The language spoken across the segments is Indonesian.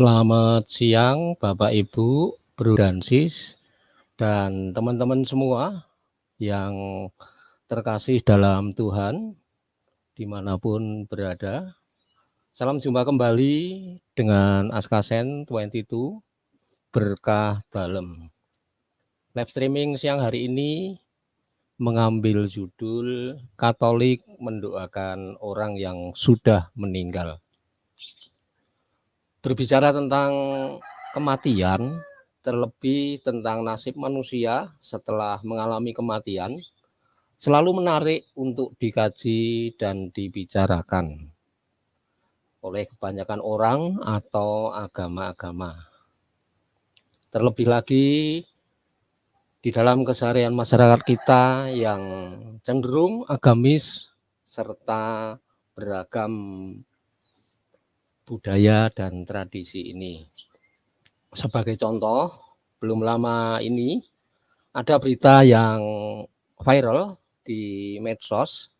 selamat siang Bapak Ibu, Bro dan Sis, dan teman-teman semua yang terkasih dalam Tuhan, di mana pun berada. Salam jumpa kembali dengan Askasen 22, Berkah Dalam. Live streaming siang hari ini mengambil judul Katolik mendoakan orang yang sudah meninggal berbicara tentang kematian, terlebih tentang nasib manusia setelah mengalami kematian, selalu menarik untuk dikaji dan dibicarakan oleh kebanyakan orang atau agama-agama. Terlebih lagi di dalam keseharian masyarakat kita yang cenderung agamis serta beragam budaya dan tradisi ini. Sebagai contoh, belum lama ini ada berita yang viral di medsos,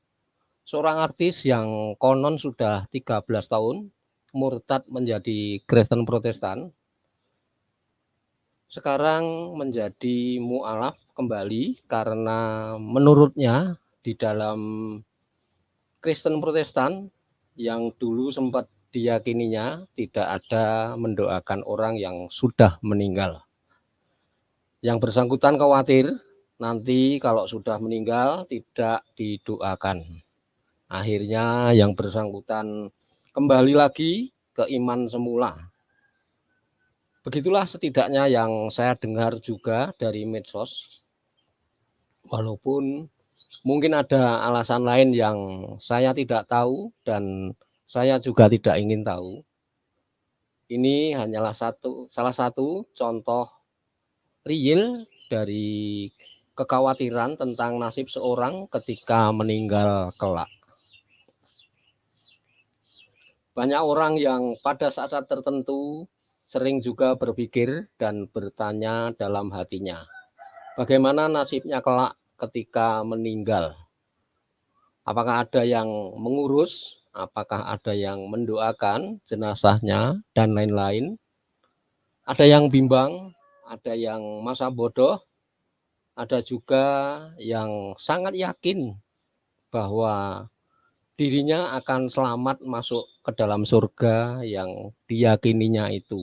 seorang artis yang konon sudah 13 tahun murtad menjadi Kristen Protestan, sekarang menjadi mu'alaf kembali karena menurutnya di dalam Kristen Protestan yang dulu sempat diyakininya tidak ada mendoakan orang yang sudah meninggal. Yang bersangkutan khawatir nanti kalau sudah meninggal tidak didoakan. Akhirnya yang bersangkutan kembali lagi ke iman semula. Begitulah setidaknya yang saya dengar juga dari medsos. Walaupun mungkin ada alasan lain yang saya tidak tahu dan saya juga tidak ingin tahu. Ini hanyalah satu salah satu contoh real dari kekhawatiran tentang nasib seorang ketika meninggal kelak. Banyak orang yang pada saat-saat tertentu sering juga berpikir dan bertanya dalam hatinya, bagaimana nasibnya kelak ketika meninggal? Apakah ada yang mengurus apakah ada yang mendoakan jenazahnya dan lain-lain. Ada yang bimbang, ada yang masa bodoh, ada juga yang sangat yakin bahwa dirinya akan selamat masuk ke dalam surga yang diyakininya itu.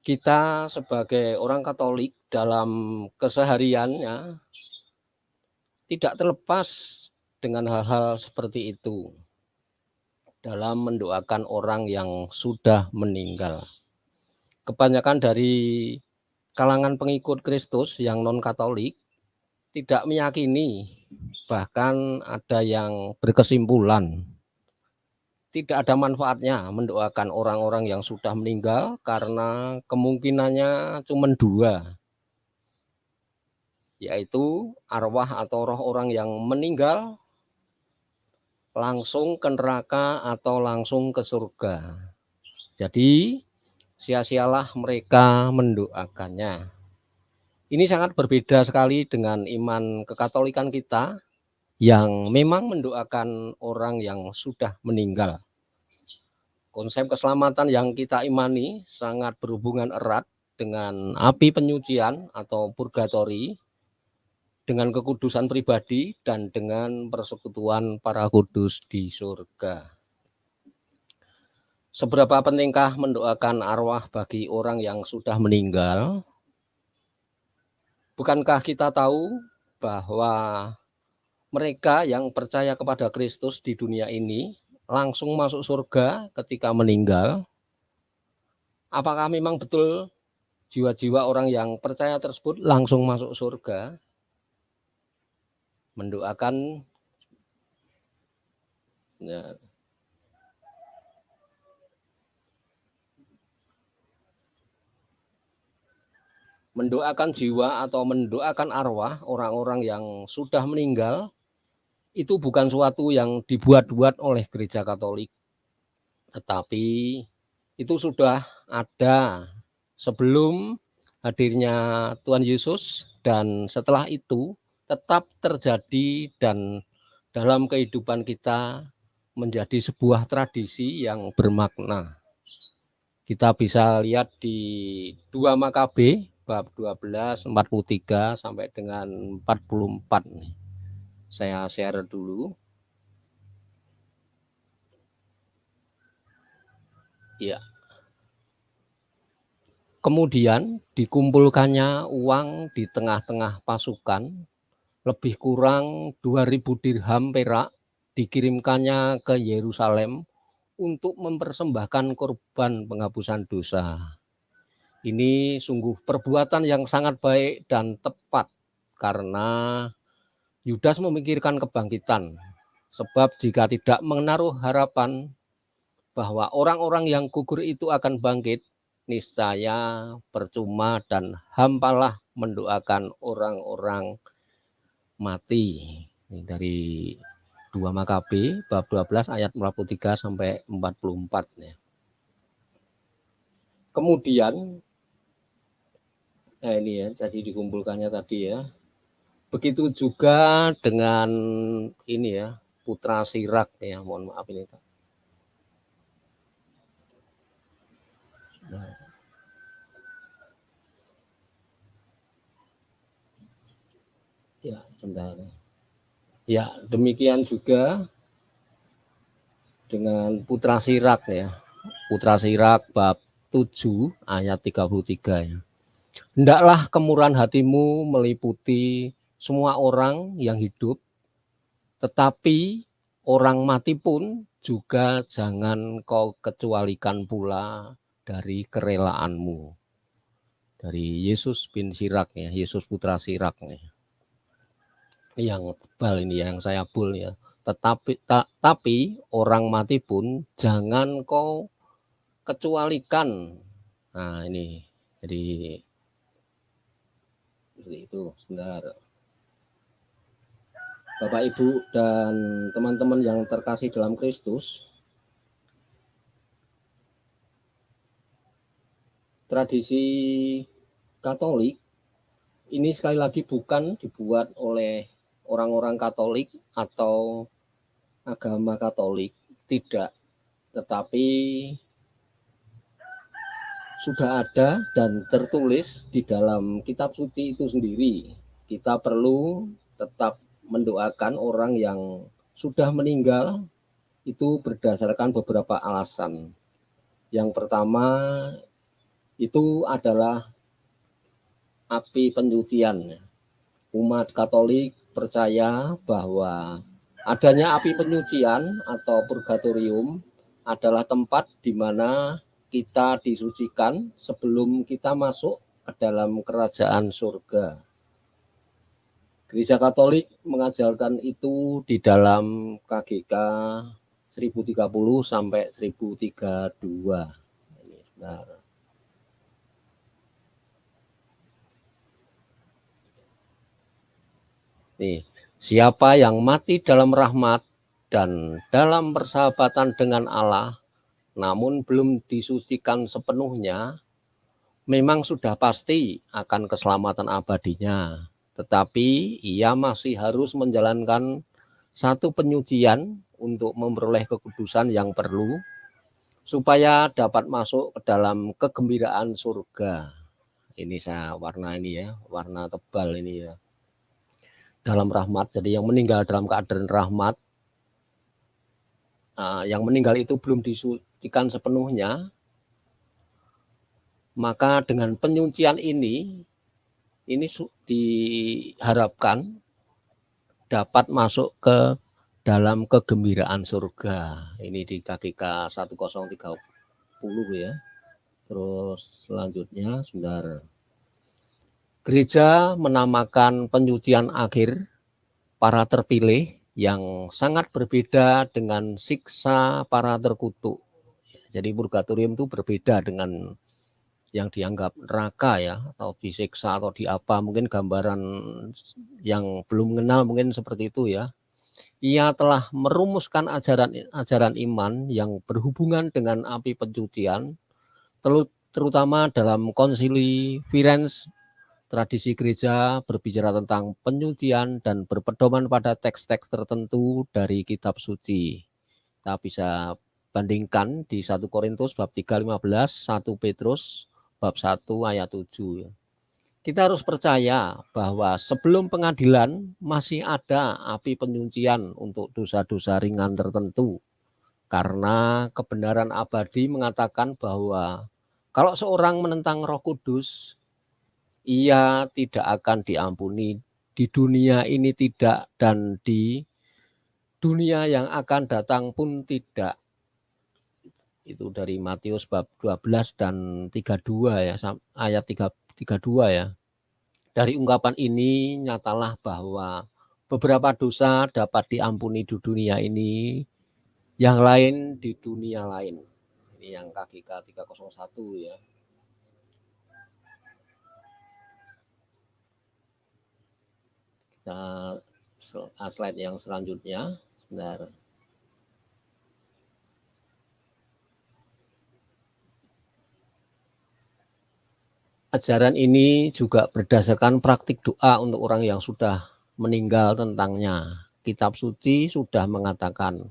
Kita sebagai orang Katolik dalam kesehariannya tidak terlepas dengan hal-hal seperti itu dalam mendoakan orang yang sudah meninggal. Kebanyakan dari kalangan pengikut Kristus yang non-Katolik tidak meyakini, bahkan ada yang berkesimpulan tidak ada manfaatnya mendoakan orang-orang yang sudah meninggal karena kemungkinannya cuma dua, yaitu arwah atau roh orang yang meninggal langsung ke neraka atau langsung ke surga. Jadi sia-sialah mereka mendoakannya. Ini sangat berbeda sekali dengan iman kekatolikan kita yang memang mendoakan orang yang sudah meninggal. Konsep keselamatan yang kita imani sangat berhubungan erat dengan api penyucian atau purgatori dengan kekudusan pribadi dan dengan persekutuan para kudus di surga. Seberapa pentingkah mendoakan arwah bagi orang yang sudah meninggal? Bukankah kita tahu bahwa mereka yang percaya kepada Kristus di dunia ini langsung masuk surga ketika meninggal? Apakah memang betul jiwa-jiwa orang yang percaya tersebut langsung masuk surga? Mendoakan ya, mendoakan jiwa atau mendoakan arwah orang-orang yang sudah meninggal itu bukan suatu yang dibuat-buat oleh gereja Katolik. Tetapi itu sudah ada sebelum hadirnya Tuhan Yesus dan setelah itu tetap terjadi dan dalam kehidupan kita menjadi sebuah tradisi yang bermakna. Kita bisa lihat di 2 Makabe bab 12 43 sampai dengan 44 nih. Saya share dulu. Ya. Kemudian dikumpulkannya uang di tengah-tengah pasukan lebih kurang 2000 dirham perak dikirimkannya ke Yerusalem untuk mempersembahkan korban penghapusan dosa. Ini sungguh perbuatan yang sangat baik dan tepat karena Yudas memikirkan kebangkitan. Sebab jika tidak menaruh harapan bahwa orang-orang yang gugur itu akan bangkit, niscaya percuma dan hampalah mendoakan orang-orang mati. Ini dari 2 Makabe bab 12 ayat 43 sampai 44 ya. Kemudian nah ini ya tadi dikumpulkannya tadi ya. Begitu juga dengan ini ya putra Sirak ya, mohon maaf ini. Nah. Sebentar. Ya, demikian juga dengan Putra Sirak ya. Putra Sirak bab 7 ayat 33 ya. Hendaklah kemurahan hatimu meliputi semua orang yang hidup, tetapi orang mati pun juga jangan kau kecualikan pula dari kerelaanmu. Dari Yesus bin Sirak ya, Yesus putra Sirak ya yang tebal ini yang saya bul ya. Tetapi ta, tapi orang mati pun jangan kau kecualikan. Nah, ini. Jadi seperti itu. Sebentar. Bapak Ibu dan teman-teman yang terkasih dalam Kristus, tradisi Katolik ini sekali lagi bukan dibuat oleh orang-orang Katolik atau agama Katolik tidak, tetapi sudah ada dan tertulis di dalam kitab suci itu sendiri. Kita perlu tetap mendoakan orang yang sudah meninggal itu berdasarkan beberapa alasan. Yang pertama itu adalah api penyucian. Umat Katolik percaya bahwa adanya api penyucian atau purgatorium adalah tempat di mana kita disucikan sebelum kita masuk ke dalam kerajaan surga. Gereja Katolik mengajarkan itu di dalam KGK 1030 sampai 1032. Ini. Nih, siapa yang mati dalam rahmat dan dalam persahabatan dengan Allah, namun belum disucikan sepenuhnya, memang sudah pasti akan keselamatan abadinya. Tetapi ia masih harus menjalankan satu penyucian untuk memperoleh kekudusan yang perlu supaya dapat masuk ke dalam kegembiraan surga. Ini saya warna ini ya, warna tebal ini ya dalam rahmat. Jadi yang meninggal dalam keadaan rahmat, uh, yang meninggal itu belum disucikan sepenuhnya, maka dengan penyucian ini, ini diharapkan dapat masuk ke dalam kegembiraan surga. Ini di KGK 1030 ya. Terus selanjutnya, sebentar. Gereja menamakan penyucian akhir para terpilih yang sangat berbeda dengan siksa para terkutuk. Jadi purgatorium itu berbeda dengan yang dianggap neraka ya atau disiksa atau di apa mungkin gambaran yang belum mengenal mungkin seperti itu ya. Ia telah merumuskan ajaran-ajaran iman yang berhubungan dengan api pencucian terutama dalam konsili Firenze tradisi gereja berbicara tentang penyucian dan berpedoman pada teks-teks tertentu dari kitab suci. Kita bisa bandingkan di 1 Korintus bab 3 15, 1 Petrus bab 1 ayat 7 ya. Kita harus percaya bahwa sebelum pengadilan masih ada api penyucian untuk dosa-dosa ringan tertentu. Karena kebenaran abadi mengatakan bahwa kalau seorang menentang Roh Kudus, ia tidak akan diampuni di dunia ini tidak dan di dunia yang akan datang pun tidak itu dari Matius bab 12 dan 32 ya ayat 3, 32 ya. Dari ungkapan ini nyatalah bahwa beberapa dosa dapat diampuni di dunia ini, yang lain di dunia lain. Ini yang KGK 301 ya. Kita slide yang selanjutnya. Sebentar. Ajaran ini juga berdasarkan praktik doa untuk orang yang sudah meninggal tentangnya. Kitab suci sudah mengatakan,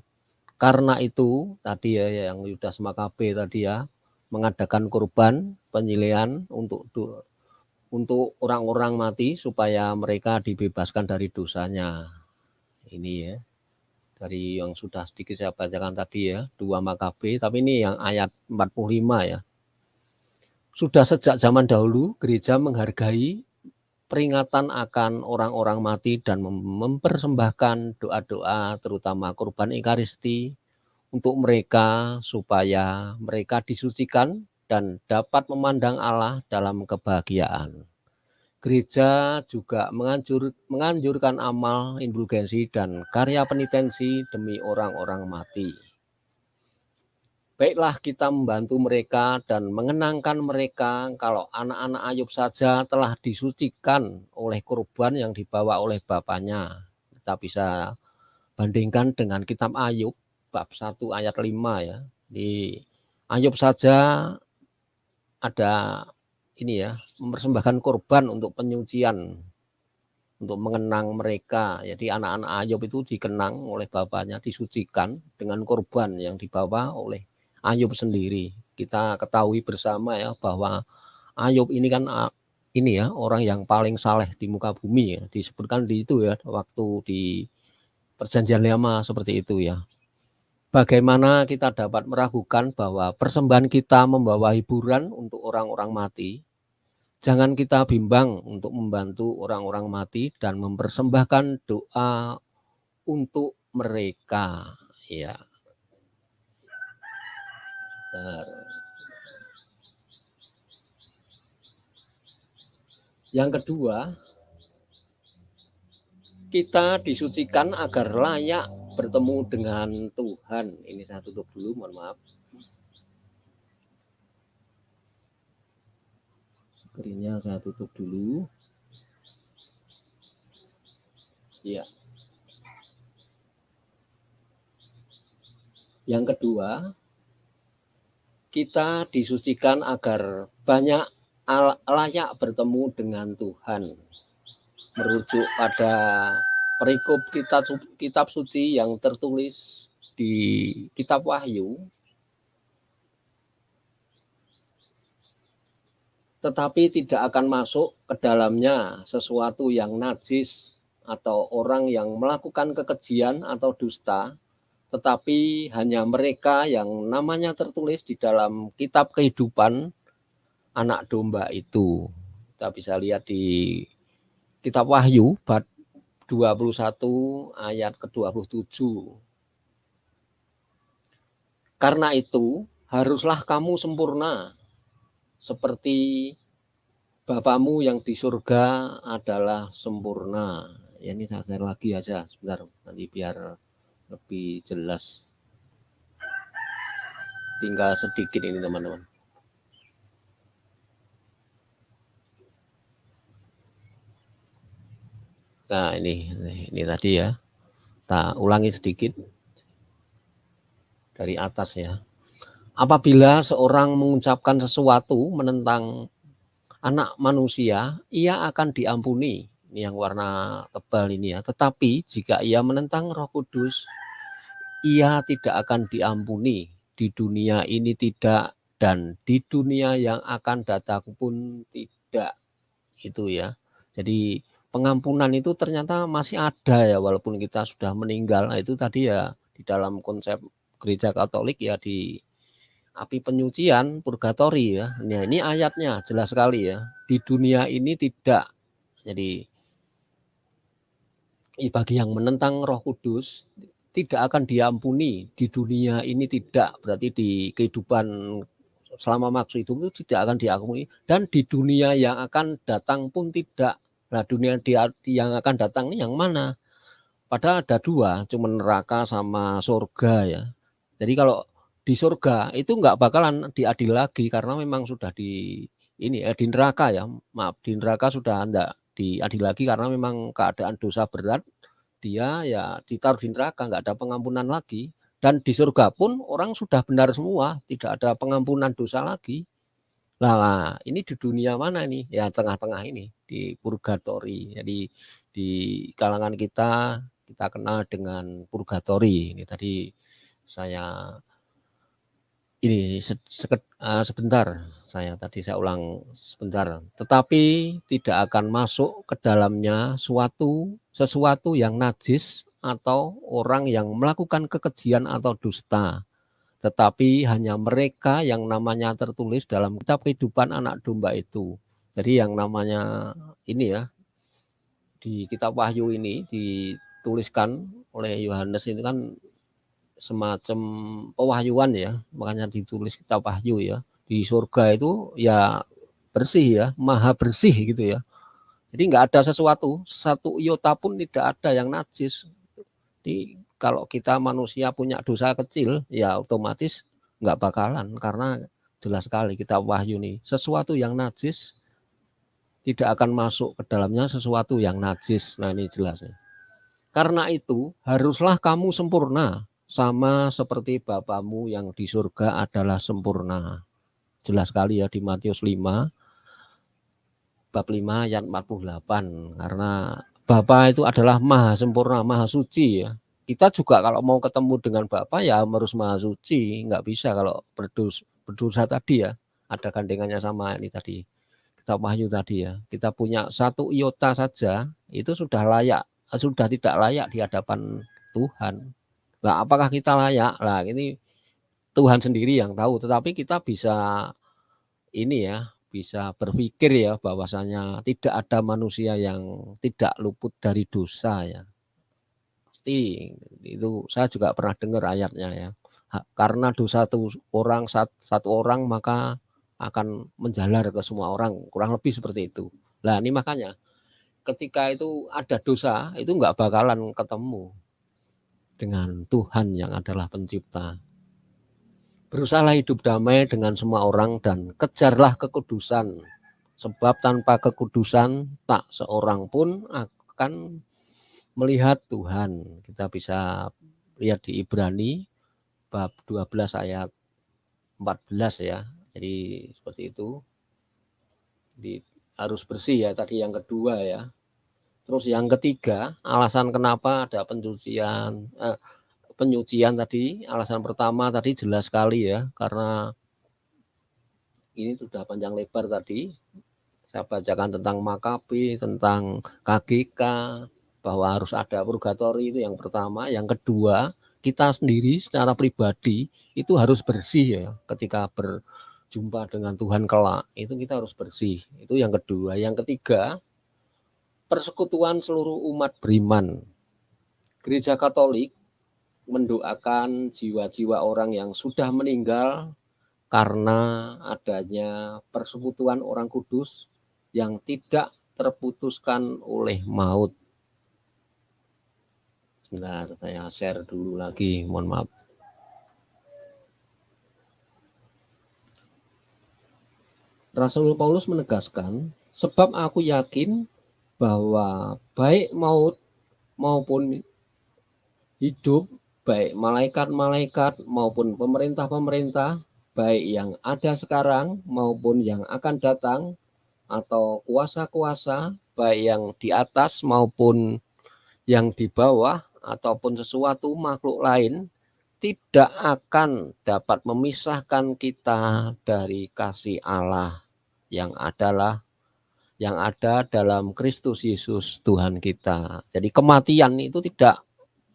karena itu tadi ya yang Yudas Makabe tadi ya, mengadakan kurban penyilihan untuk untuk orang-orang mati supaya mereka dibebaskan dari dosanya. Ini ya. Dari yang sudah sedikit saya bacakan tadi ya, dua Makabe, tapi ini yang ayat 45 ya. Sudah sejak zaman dahulu gereja menghargai peringatan akan orang-orang mati dan mempersembahkan doa-doa terutama kurban ekaristi untuk mereka supaya mereka disucikan dan dapat memandang Allah dalam kebahagiaan. Gereja juga menganjur, menganjurkan amal indulgensi dan karya penitensi demi orang-orang mati. Baiklah kita membantu mereka dan mengenangkan mereka kalau anak-anak Ayub saja telah disucikan oleh kurban yang dibawa oleh bapaknya. Kita bisa bandingkan dengan kitab Ayub bab 1 ayat 5 ya. Di Ayub saja ada ini ya, mempersembahkan korban untuk penyucian untuk mengenang mereka. Jadi anak-anak Ayub itu dikenang oleh bapaknya, disucikan dengan korban yang dibawa oleh Ayub sendiri. Kita ketahui bersama ya bahwa Ayub ini kan ini ya orang yang paling saleh di muka bumi ya. Disebutkan di itu ya waktu di perjanjian lama seperti itu ya. Bagaimana kita dapat meragukan bahwa persembahan kita membawa hiburan untuk orang-orang mati? Jangan kita bimbang untuk membantu orang-orang mati dan mempersembahkan doa untuk mereka. Ya, yang kedua, kita disucikan agar layak bertemu dengan Tuhan. Ini saya tutup dulu, mohon maaf. Screennya saya tutup dulu. Ya. Yang kedua, kita disucikan agar banyak layak bertemu dengan Tuhan. Merujuk pada perikop kitab, kitab suci yang tertulis di kitab Wahyu. Tetapi tidak akan masuk ke dalamnya sesuatu yang najis atau orang yang melakukan kekejian atau dusta tetapi hanya mereka yang namanya tertulis di dalam kitab kehidupan anak domba itu. Kita bisa lihat di kitab Wahyu 21 ayat ke-27. Karena itu haruslah kamu sempurna seperti Bapamu yang di surga adalah sempurna. Ya, ini saya share lagi aja sebentar nanti biar lebih jelas tinggal sedikit ini teman-teman nah ini ini tadi ya tak ulangi sedikit dari atas ya apabila seorang mengucapkan sesuatu menentang anak manusia ia akan diampuni ini yang warna tebal ini ya tetapi jika ia menentang roh kudus ia tidak akan diampuni. di dunia ini tidak, dan di dunia yang akan datang pun tidak. Itu ya. Jadi pengampunan itu ternyata masih ada ya walaupun kita sudah meninggal. Nah, itu tadi ya di dalam konsep gereja Katolik ya di api penyucian purgatori ya. Nah, ini ayatnya jelas sekali ya. Di dunia ini tidak. Jadi bagi yang menentang Roh Kudus tidak akan diampuni di dunia ini tidak berarti di kehidupan selama maksud itu tidak akan diampuni dan di dunia yang akan datang pun tidak nah dunia di, yang akan datang ini yang mana? Padahal ada dua cuma neraka sama surga ya. Jadi kalau di surga itu nggak bakalan diadil lagi karena memang sudah di ini eh, di neraka ya. Maaf di neraka sudah anda diadil lagi karena memang keadaan dosa berat. Dia ya ditaruh di neraka nggak ada pengampunan lagi. Dan di surga pun orang sudah benar semua tidak ada pengampunan dosa lagi nah ini di dunia mana ini? Ya tengah-tengah ini di purgatori. Jadi di kalangan kita kita kenal dengan purgatori. Ini tadi saya ini uh, sebentar saya tadi saya ulang sebentar. Tetapi tidak akan masuk ke dalamnya suatu sesuatu yang najis atau orang yang melakukan kekejian atau dusta tetapi hanya mereka yang namanya tertulis dalam kitab kehidupan anak domba itu jadi yang namanya ini ya di kitab wahyu ini dituliskan oleh Yohanes ini kan semacam pewahyuan ya, makanya ditulis kitab wahyu ya. Di surga itu ya bersih ya, maha bersih gitu ya. Jadi nggak ada sesuatu, satu iota pun tidak ada yang najis. Jadi kalau kita manusia punya dosa kecil, ya otomatis nggak bakalan karena jelas sekali kita wahyu nih sesuatu yang najis tidak akan masuk ke dalamnya sesuatu yang najis. Nah ini jelas. Ya. Karena itu haruslah kamu sempurna sama seperti Bapamu yang di surga adalah sempurna. Jelas sekali ya di Matius 5 bab 5 ayat 48 karena Bapa itu adalah maha sempurna, maha suci ya. Kita juga kalau mau ketemu dengan Bapa ya harus maha suci, nggak bisa kalau berdus, berdosa tadi ya. Ada gandengannya sama ini tadi. Kita wahyu tadi ya. Kita punya satu iota saja itu sudah layak, sudah tidak layak di hadapan Tuhan. Lah apakah kita layak? Lah ini Tuhan sendiri yang tahu, tetapi kita bisa ini ya, bisa berpikir ya bahwasanya tidak ada manusia yang tidak luput dari dosa ya. Pasti itu saya juga pernah dengar ayatnya ya. Karena dosa satu orang satu orang maka akan menjalar ke semua orang, kurang lebih seperti itu. Lah ini makanya ketika itu ada dosa itu nggak bakalan ketemu dengan Tuhan yang adalah pencipta. Berusahalah hidup damai dengan semua orang dan kejarlah kekudusan. Sebab tanpa kekudusan tak seorang pun akan melihat Tuhan. Kita bisa lihat di Ibrani bab 12 ayat 14 ya. Jadi seperti itu. Di, harus bersih ya tadi yang kedua ya. Terus yang ketiga, alasan kenapa ada pencucian eh, penyucian tadi, alasan pertama tadi jelas sekali ya, karena ini sudah panjang lebar tadi. Saya bacakan tentang Makabi, tentang KGK, bahwa harus ada purgatori itu yang pertama. Yang kedua, kita sendiri secara pribadi itu harus bersih ya ketika berjumpa dengan Tuhan kelak. Itu kita harus bersih. Itu yang kedua. Yang ketiga, persekutuan seluruh umat beriman. Gereja Katolik mendoakan jiwa-jiwa orang yang sudah meninggal karena adanya persekutuan orang kudus yang tidak terputuskan oleh maut. Sebentar, saya share dulu lagi, mohon maaf. Rasul Paulus menegaskan, sebab aku yakin bahwa baik maut maupun hidup, baik malaikat-malaikat maupun pemerintah-pemerintah, baik yang ada sekarang maupun yang akan datang, atau kuasa-kuasa, baik yang di atas maupun yang di bawah, ataupun sesuatu makhluk lain, tidak akan dapat memisahkan kita dari kasih Allah yang adalah yang ada dalam Kristus Yesus Tuhan kita. Jadi kematian itu tidak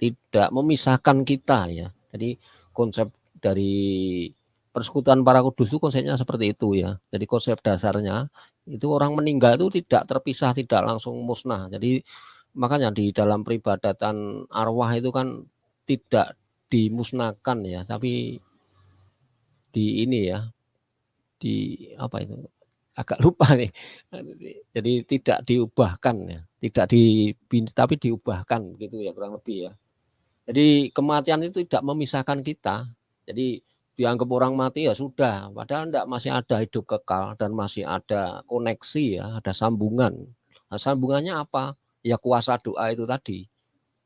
tidak memisahkan kita ya. Jadi konsep dari persekutuan para kudus itu konsepnya seperti itu ya. Jadi konsep dasarnya itu orang meninggal itu tidak terpisah, tidak langsung musnah. Jadi makanya di dalam peribadatan arwah itu kan tidak dimusnahkan ya, tapi di ini ya, di apa itu agak lupa nih. Jadi tidak diubahkan ya, tidak di tapi diubahkan gitu ya kurang lebih ya. Jadi kematian itu tidak memisahkan kita. Jadi dianggap orang mati ya sudah, padahal tidak masih ada hidup kekal dan masih ada koneksi ya, ada sambungan. Nah, sambungannya apa? Ya kuasa doa itu tadi.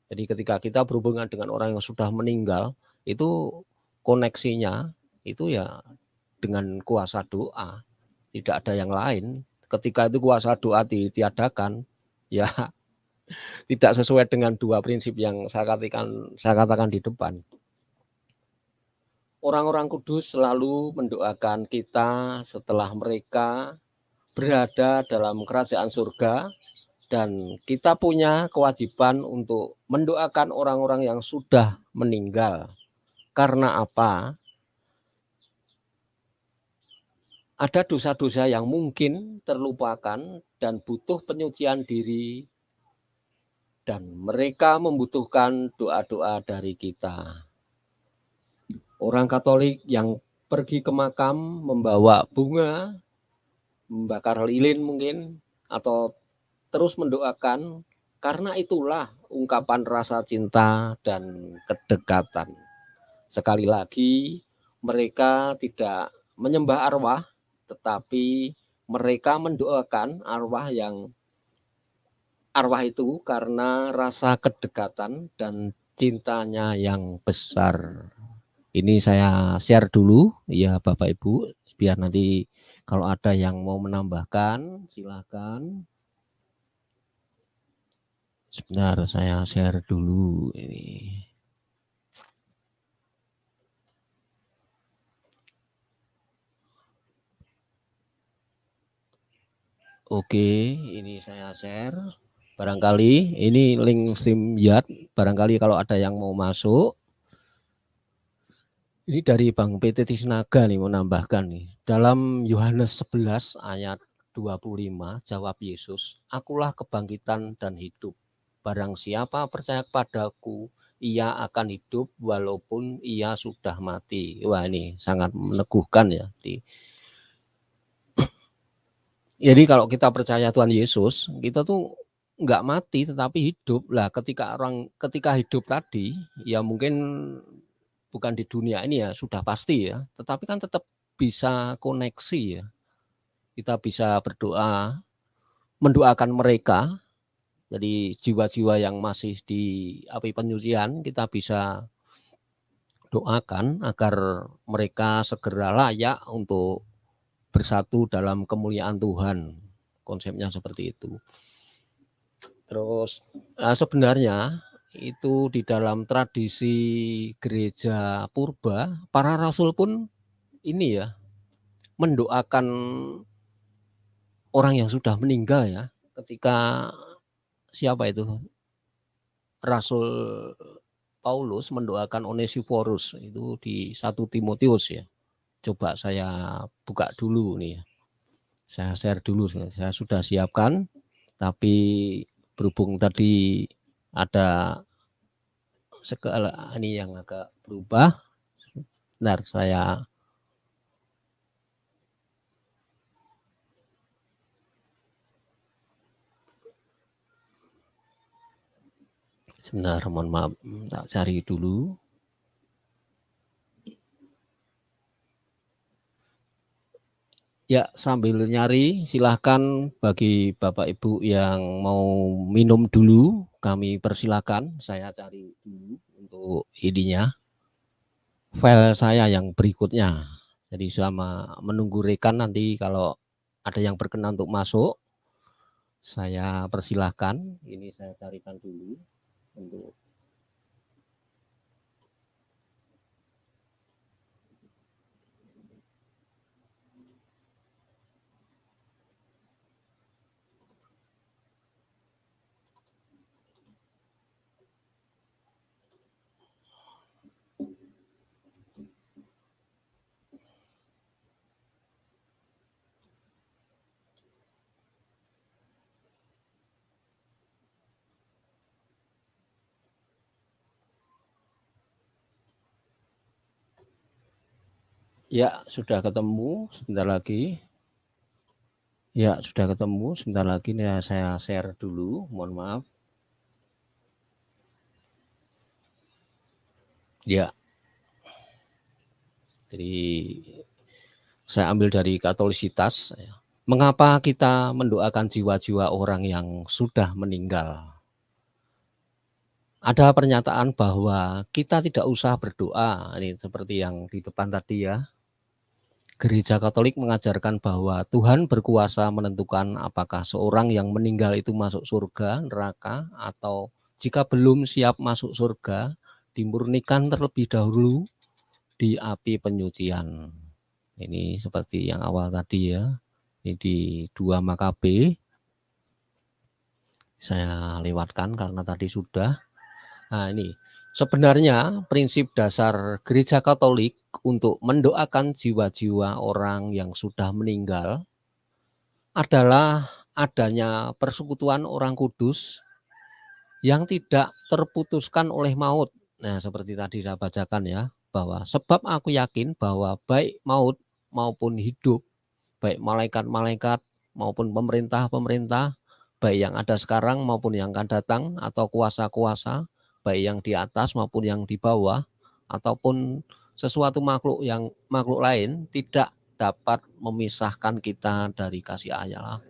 Jadi ketika kita berhubungan dengan orang yang sudah meninggal, itu koneksinya itu ya dengan kuasa doa, tidak ada yang lain. Ketika itu kuasa doa ditiadakan, ya tidak sesuai dengan dua prinsip yang saya katakan saya katakan di depan orang-orang kudus selalu mendoakan kita setelah mereka berada dalam kerajaan surga dan kita punya kewajiban untuk mendoakan orang-orang yang sudah meninggal. Karena apa? Ada dosa-dosa yang mungkin terlupakan dan butuh penyucian diri dan mereka membutuhkan doa-doa dari kita orang Katolik yang pergi ke makam membawa bunga, membakar lilin mungkin, atau terus mendoakan, karena itulah ungkapan rasa cinta dan kedekatan. Sekali lagi, mereka tidak menyembah arwah, tetapi mereka mendoakan arwah yang arwah itu karena rasa kedekatan dan cintanya yang besar. Ini saya share dulu ya Bapak Ibu, biar nanti kalau ada yang mau menambahkan silakan. Sebentar saya share dulu ini. Oke, ini saya share. Barangkali ini link StreamYard, barangkali kalau ada yang mau masuk ini dari Bang PT Tisnaga nih menambahkan nih. Dalam Yohanes 11 ayat 25 jawab Yesus, Akulah kebangkitan dan hidup. Barang siapa percaya padaku, ia akan hidup walaupun ia sudah mati. Wah ini sangat meneguhkan ya. Jadi kalau kita percaya Tuhan Yesus, kita tuh nggak mati tetapi hidup lah. Ketika orang ketika hidup tadi, ya mungkin bukan di dunia ini ya sudah pasti ya, tetapi kan tetap bisa koneksi ya. Kita bisa berdoa, mendoakan mereka, jadi jiwa-jiwa yang masih di api penyucian kita bisa doakan agar mereka segera layak untuk bersatu dalam kemuliaan Tuhan. Konsepnya seperti itu. Terus nah sebenarnya itu di dalam tradisi gereja purba, para rasul pun ini ya, mendoakan orang yang sudah meninggal ya, ketika siapa itu? Rasul Paulus mendoakan Onesiphorus itu di satu Timotius ya. Coba saya buka dulu nih ya. Saya share dulu, saya sudah siapkan, tapi berhubung tadi ada segala ini yang agak berubah. Benar, saya Sebentar, mohon maaf, tak cari dulu. Ya, sambil nyari silahkan bagi Bapak Ibu yang mau minum dulu, kami persilakan. Saya cari dulu untuk ininya. File saya yang berikutnya. Jadi selama menunggu rekan nanti kalau ada yang berkenan untuk masuk, saya persilahkan. Ini saya carikan dulu untuk Ya, sudah ketemu sebentar lagi. Ya, sudah ketemu sebentar lagi nih saya share dulu, mohon maaf. Ya. Jadi saya ambil dari Katolisitas ya. Mengapa kita mendoakan jiwa-jiwa orang yang sudah meninggal? Ada pernyataan bahwa kita tidak usah berdoa, ini seperti yang di depan tadi ya. Gereja Katolik mengajarkan bahwa Tuhan berkuasa menentukan apakah seorang yang meninggal itu masuk surga, neraka, atau jika belum siap masuk surga, dimurnikan terlebih dahulu di api penyucian. Ini seperti yang awal tadi ya. Ini di dua Makabe. Saya lewatkan karena tadi sudah. Nah ini Sebenarnya prinsip dasar gereja Katolik untuk mendoakan jiwa-jiwa orang yang sudah meninggal adalah adanya persekutuan orang kudus yang tidak terputuskan oleh maut. Nah, seperti tadi saya bacakan ya, bahwa sebab aku yakin bahwa baik maut maupun hidup, baik malaikat-malaikat maupun pemerintah-pemerintah, baik yang ada sekarang maupun yang akan datang atau kuasa-kuasa, baik yang di atas maupun yang di bawah ataupun sesuatu makhluk yang makhluk lain tidak dapat memisahkan kita dari kasih Allah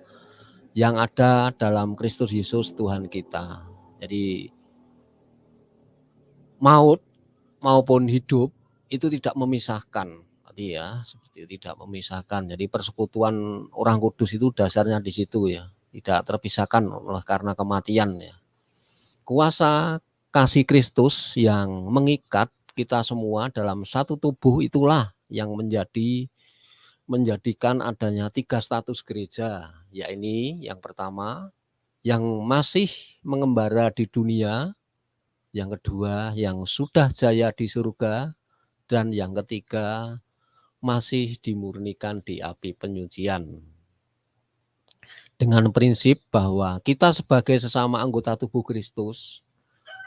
yang ada dalam Kristus Yesus Tuhan kita. Jadi maut maupun hidup itu tidak memisahkan tadi ya seperti tidak memisahkan. Jadi persekutuan orang kudus itu dasarnya di situ ya, tidak terpisahkan oleh karena kematian ya. Kuasa kasih Kristus yang mengikat kita semua dalam satu tubuh itulah yang menjadi menjadikan adanya tiga status gereja, yakni yang pertama yang masih mengembara di dunia, yang kedua yang sudah jaya di surga, dan yang ketiga masih dimurnikan di api penyucian. Dengan prinsip bahwa kita sebagai sesama anggota tubuh Kristus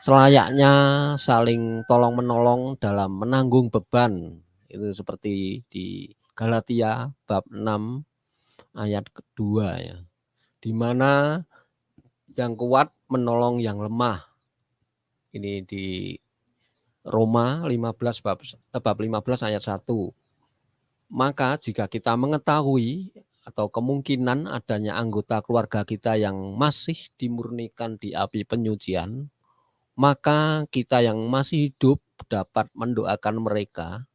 selayaknya saling tolong menolong dalam menanggung beban. Itu seperti di Galatia bab 6 ayat kedua ya. Di mana yang kuat menolong yang lemah. Ini di Roma 15 bab, eh, bab 15 ayat 1 maka jika kita mengetahui atau kemungkinan adanya anggota keluarga kita yang masih dimurnikan di api penyucian maka kita yang masih hidup dapat mendoakan mereka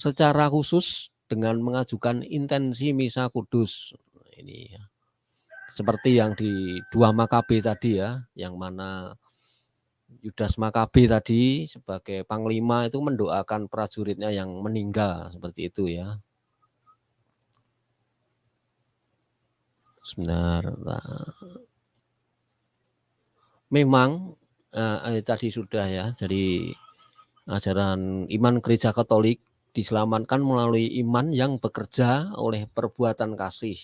secara khusus dengan mengajukan intensi misa kudus. Ini ya. Seperti yang di dua Makabe tadi ya, yang mana Yudas Makabe tadi sebagai panglima itu mendoakan prajuritnya yang meninggal seperti itu ya. Sebentar. Memang eh, tadi sudah ya. Jadi ajaran iman gereja Katolik diselamatkan melalui iman yang bekerja oleh perbuatan kasih.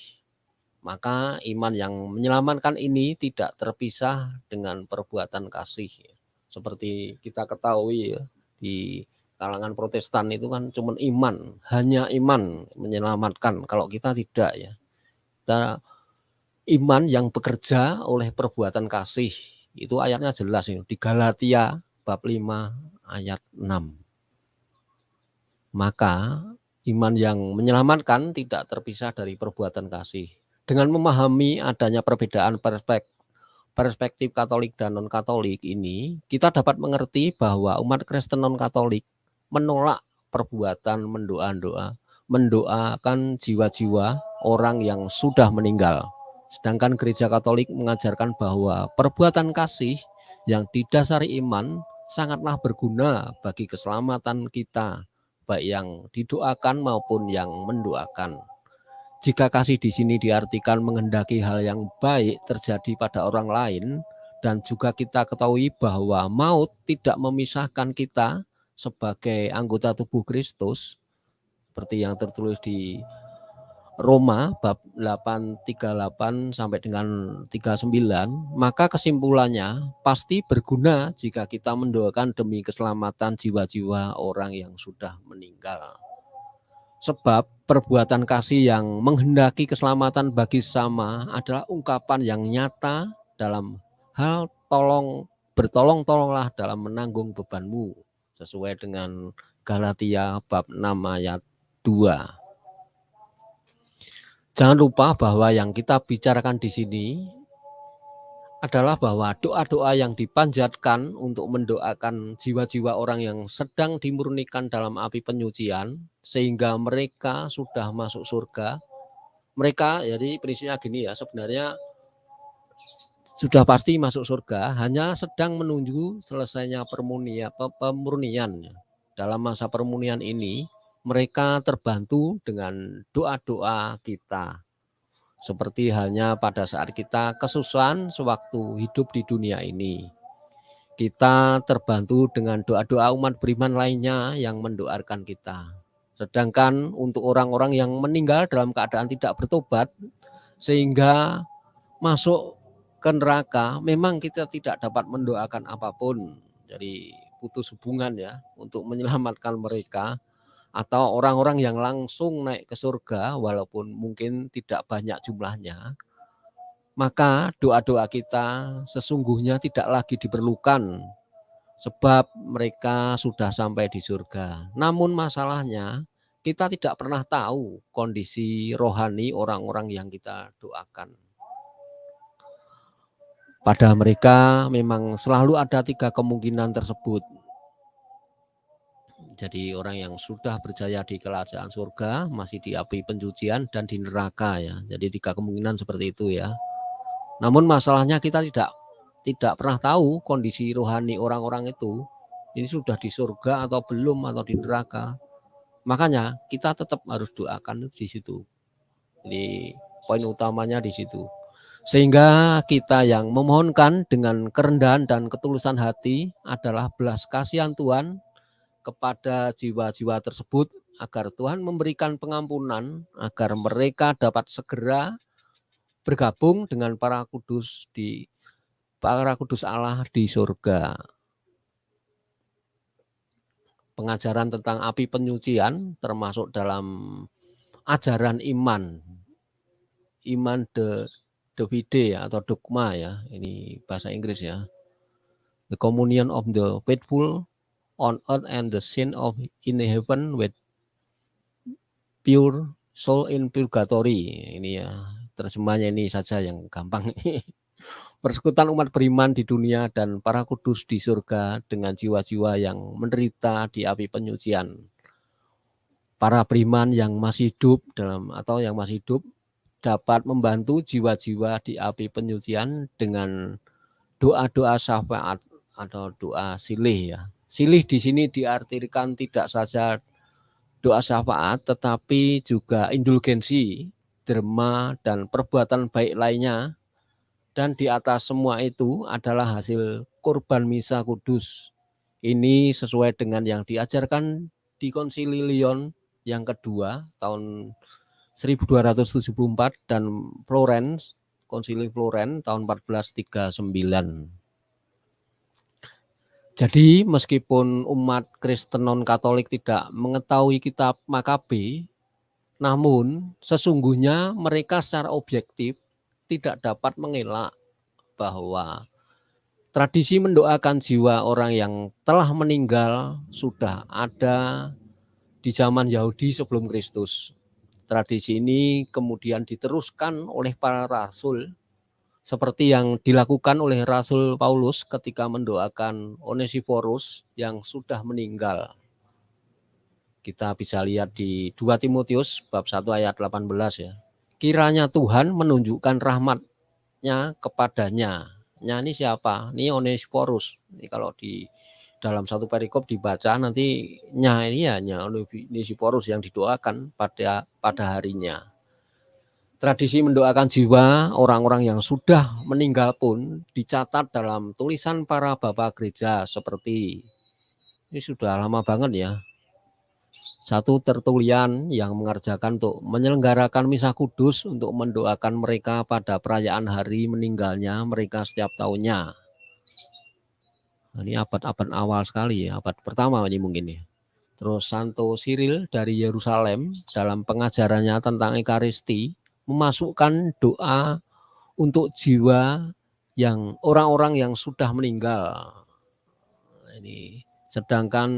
Maka iman yang menyelamatkan ini tidak terpisah dengan perbuatan kasih. Seperti kita ketahui ya, di kalangan protestan itu kan cuma iman, hanya iman menyelamatkan. Kalau kita tidak ya. Kita iman yang bekerja oleh perbuatan kasih itu ayatnya jelas ini di Galatia bab 5 ayat 6. Maka iman yang menyelamatkan tidak terpisah dari perbuatan kasih. Dengan memahami adanya perbedaan perspektif perspektif Katolik dan non-Katolik ini, kita dapat mengerti bahwa umat Kristen non-Katolik menolak perbuatan mendoa-doa, mendoakan jiwa-jiwa orang yang sudah meninggal. Sedangkan gereja Katolik mengajarkan bahwa perbuatan kasih yang didasari iman sangatlah berguna bagi keselamatan kita, baik yang didoakan maupun yang mendoakan. Jika kasih di sini diartikan menghendaki hal yang baik terjadi pada orang lain, dan juga kita ketahui bahwa maut tidak memisahkan kita sebagai anggota tubuh Kristus, seperti yang tertulis di Roma bab 838 sampai dengan 39, maka kesimpulannya pasti berguna jika kita mendoakan demi keselamatan jiwa-jiwa orang yang sudah meninggal. Sebab perbuatan kasih yang menghendaki keselamatan bagi sama adalah ungkapan yang nyata dalam hal tolong bertolong-tolonglah dalam menanggung bebanmu sesuai dengan Galatia bab 6 ayat 2. Jangan lupa bahwa yang kita bicarakan di sini adalah bahwa doa-doa yang dipanjatkan untuk mendoakan jiwa-jiwa orang yang sedang dimurnikan dalam api penyucian sehingga mereka sudah masuk surga. Mereka jadi prinsipnya gini ya, sebenarnya sudah pasti masuk surga, hanya sedang menunggu selesainya permunia, pemurnian. Dalam masa permunian ini, mereka terbantu dengan doa-doa kita. Seperti halnya pada saat kita kesusahan sewaktu hidup di dunia ini. Kita terbantu dengan doa-doa umat beriman lainnya yang mendoakan kita. Sedangkan untuk orang-orang yang meninggal dalam keadaan tidak bertobat, sehingga masuk ke neraka, memang kita tidak dapat mendoakan apa pun. Jadi putus hubungan ya untuk menyelamatkan mereka atau orang-orang yang langsung naik ke surga walaupun mungkin tidak banyak jumlahnya, maka doa-doa kita sesungguhnya tidak lagi diperlukan sebab mereka sudah sampai di surga. Namun masalahnya kita tidak pernah tahu kondisi rohani orang-orang yang kita doakan. Pada mereka memang selalu ada tiga kemungkinan tersebut. Jadi orang yang sudah berjaya di kerajaan surga, masih di api pencucian dan di neraka ya. Jadi tiga kemungkinan seperti itu ya. Namun masalahnya kita tidak tidak pernah tahu kondisi rohani orang-orang itu ini sudah di surga atau belum atau di neraka. Makanya kita tetap harus doakan di situ. Jadi poin utamanya di situ. Sehingga kita yang memohonkan dengan kerendahan dan ketulusan hati adalah belas kasihan Tuhan kepada jiwa-jiwa tersebut agar Tuhan memberikan pengampunan agar mereka dapat segera bergabung dengan para kudus di para kudus Allah di surga. Pengajaran tentang api penyucian termasuk dalam ajaran iman. Iman de Davide ya, atau dogma ya, ini bahasa Inggris ya. The communion of the faithful on earth and the sin of in heaven with pure soul in purgatory. Ini ya terjemahnya ini saja yang gampang. Persekutuan umat beriman di dunia dan para kudus di surga dengan jiwa-jiwa yang menderita di api penyucian. Para beriman yang masih hidup dalam atau yang masih hidup dapat membantu jiwa-jiwa di api penyucian dengan doa-doa syafaat atau doa silih ya Silih di sini diartikan tidak saja doa syafaat, tetapi juga indulgensi, derma, dan perbuatan baik lainnya. Dan di atas semua itu adalah hasil kurban misa kudus. Ini sesuai dengan yang diajarkan di Konsili Lyon yang kedua tahun 1274 dan Florence, Konsili Florence tahun 1439. Jadi meskipun umat Kristen non-Katolik tidak mengetahui kitab Makabe, namun sesungguhnya mereka secara objektif tidak dapat mengelak bahwa tradisi mendoakan jiwa orang yang telah meninggal sudah ada di zaman Yahudi sebelum Kristus. Tradisi ini kemudian diteruskan oleh para rasul seperti yang dilakukan oleh Rasul Paulus ketika mendoakan Onesiphorus yang sudah meninggal. Kita bisa lihat di 2 Timotius bab 1 ayat 18 ya. Kiranya Tuhan menunjukkan rahmatnya kepadanya. Nya ini siapa? Ini Onesiphorus. Ini kalau di dalam satu perikop dibaca nanti nya ini ya nya Onesiphorus yang didoakan pada pada harinya. Tradisi mendoakan jiwa orang-orang yang sudah meninggal pun dicatat dalam tulisan para bapak gereja seperti ini sudah lama banget ya. Satu tertulian yang mengerjakan untuk menyelenggarakan misa kudus untuk mendoakan mereka pada perayaan hari meninggalnya mereka setiap tahunnya. Nah, ini abad-abad awal sekali ya, abad pertama ini mungkin ya. Terus Santo Cyril dari Yerusalem dalam pengajarannya tentang Ekaristi memasukkan doa untuk jiwa yang orang-orang yang sudah meninggal. Ini sedangkan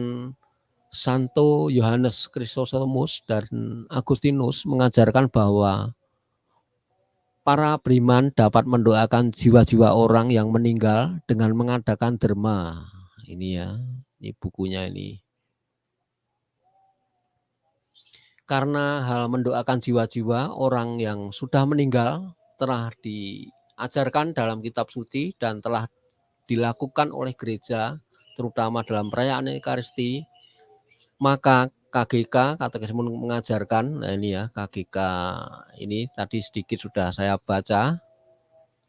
Santo Yohanes Chrysostomus dan Agustinus mengajarkan bahwa para beriman dapat mendoakan jiwa-jiwa orang yang meninggal dengan mengadakan derma. Ini ya, ini bukunya ini. Karena hal mendoakan jiwa-jiwa orang yang sudah meninggal telah diajarkan dalam kitab suci dan telah dilakukan oleh gereja, terutama dalam perayaan Ekaristi, maka KGK Katekisme mengajarkan, nah ini ya KGK ini tadi sedikit sudah saya baca,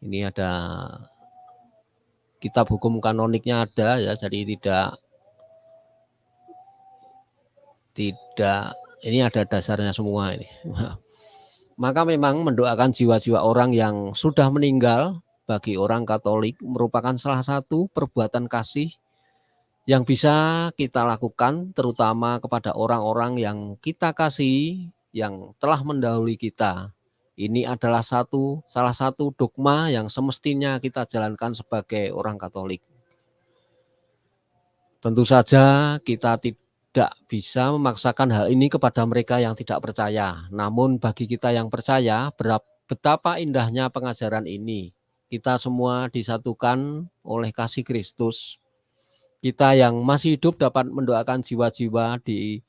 ini ada kitab hukum kanoniknya ada ya, jadi tidak tidak ini ada dasarnya semua ini. Maka memang mendoakan jiwa-jiwa orang yang sudah meninggal bagi orang Katolik merupakan salah satu perbuatan kasih yang bisa kita lakukan terutama kepada orang-orang yang kita kasih yang telah mendahului kita. Ini adalah satu salah satu dogma yang semestinya kita jalankan sebagai orang Katolik. Tentu saja kita tidak bisa memaksakan hal ini kepada mereka yang tidak percaya. Namun bagi kita yang percaya, betapa indahnya pengajaran ini. Kita semua disatukan oleh kasih Kristus. Kita yang masih hidup dapat mendoakan jiwa-jiwa di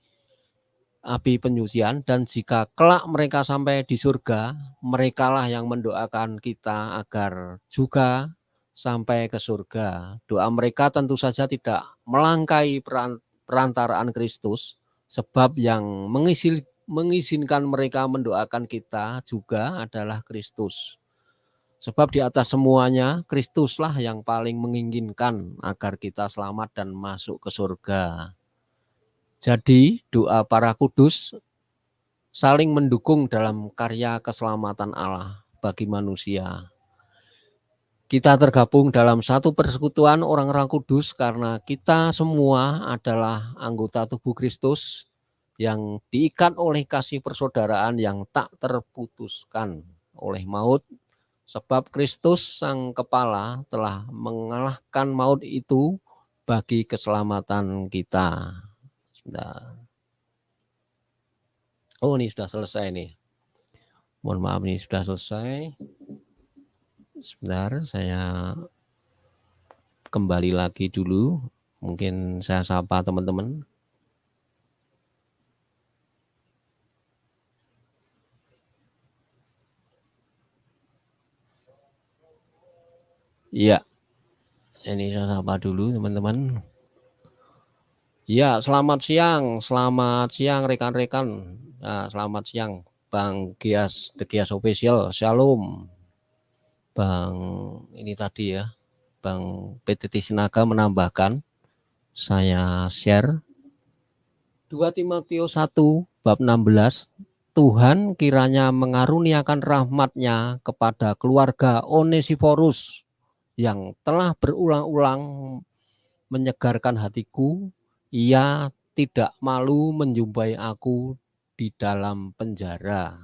api penyucian dan jika kelak mereka sampai di surga, merekalah yang mendoakan kita agar juga sampai ke surga. Doa mereka tentu saja tidak melangkai peran perantaraan Kristus, sebab yang mengisil, mengizinkan mereka mendoakan kita juga adalah Kristus. Sebab di atas semuanya, Kristuslah yang paling menginginkan agar kita selamat dan masuk ke surga. Jadi doa para kudus saling mendukung dalam karya keselamatan Allah bagi manusia. Kita tergabung dalam satu persekutuan orang-orang kudus karena kita semua adalah anggota tubuh Kristus yang diikat oleh kasih persaudaraan yang tak terputuskan oleh maut sebab Kristus sang kepala telah mengalahkan maut itu bagi keselamatan kita. Sebentar. Oh ini sudah selesai nih. Mohon maaf ini sudah selesai. Sebentar, saya kembali lagi dulu. Mungkin saya sapa teman-teman. Iya. Ini saya sapa dulu teman-teman. Ya, selamat siang, selamat siang rekan-rekan. Nah, selamat siang Bang Gias, The Gias Official. Shalom. Bang ini tadi ya, Bang PTT Sinaga menambahkan, saya share. 2 Timotius 1 bab 16, Tuhan kiranya mengaruniakan rahmatnya kepada keluarga Onesiforus yang telah berulang-ulang menyegarkan hatiku, ia tidak malu menjumpai aku di dalam penjara.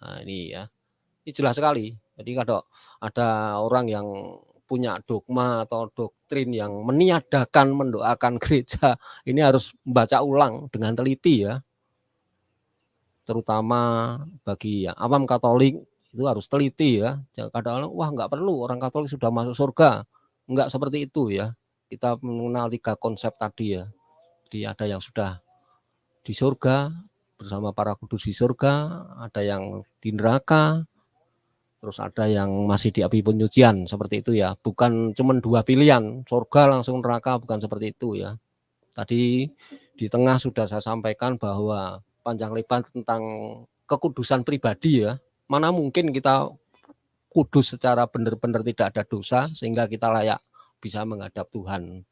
Nah, ini ya, ini jelas sekali jadi kalau ada orang yang punya dogma atau doktrin yang meniadakan mendoakan gereja, ini harus membaca ulang dengan teliti ya. Terutama bagi yang awam Katolik itu harus teliti ya. Kadang-kadang wah nggak perlu orang Katolik sudah masuk surga. Enggak seperti itu ya. Kita mengenal tiga konsep tadi ya. Jadi ada yang sudah di surga bersama para kudus di surga, ada yang di neraka, terus ada yang masih di api penyucian seperti itu ya. Bukan cuma dua pilihan surga langsung neraka bukan seperti itu ya. Tadi di tengah sudah saya sampaikan bahwa panjang lebar tentang kekudusan pribadi ya. Mana mungkin kita kudus secara benar-benar tidak ada dosa sehingga kita layak bisa menghadap Tuhan.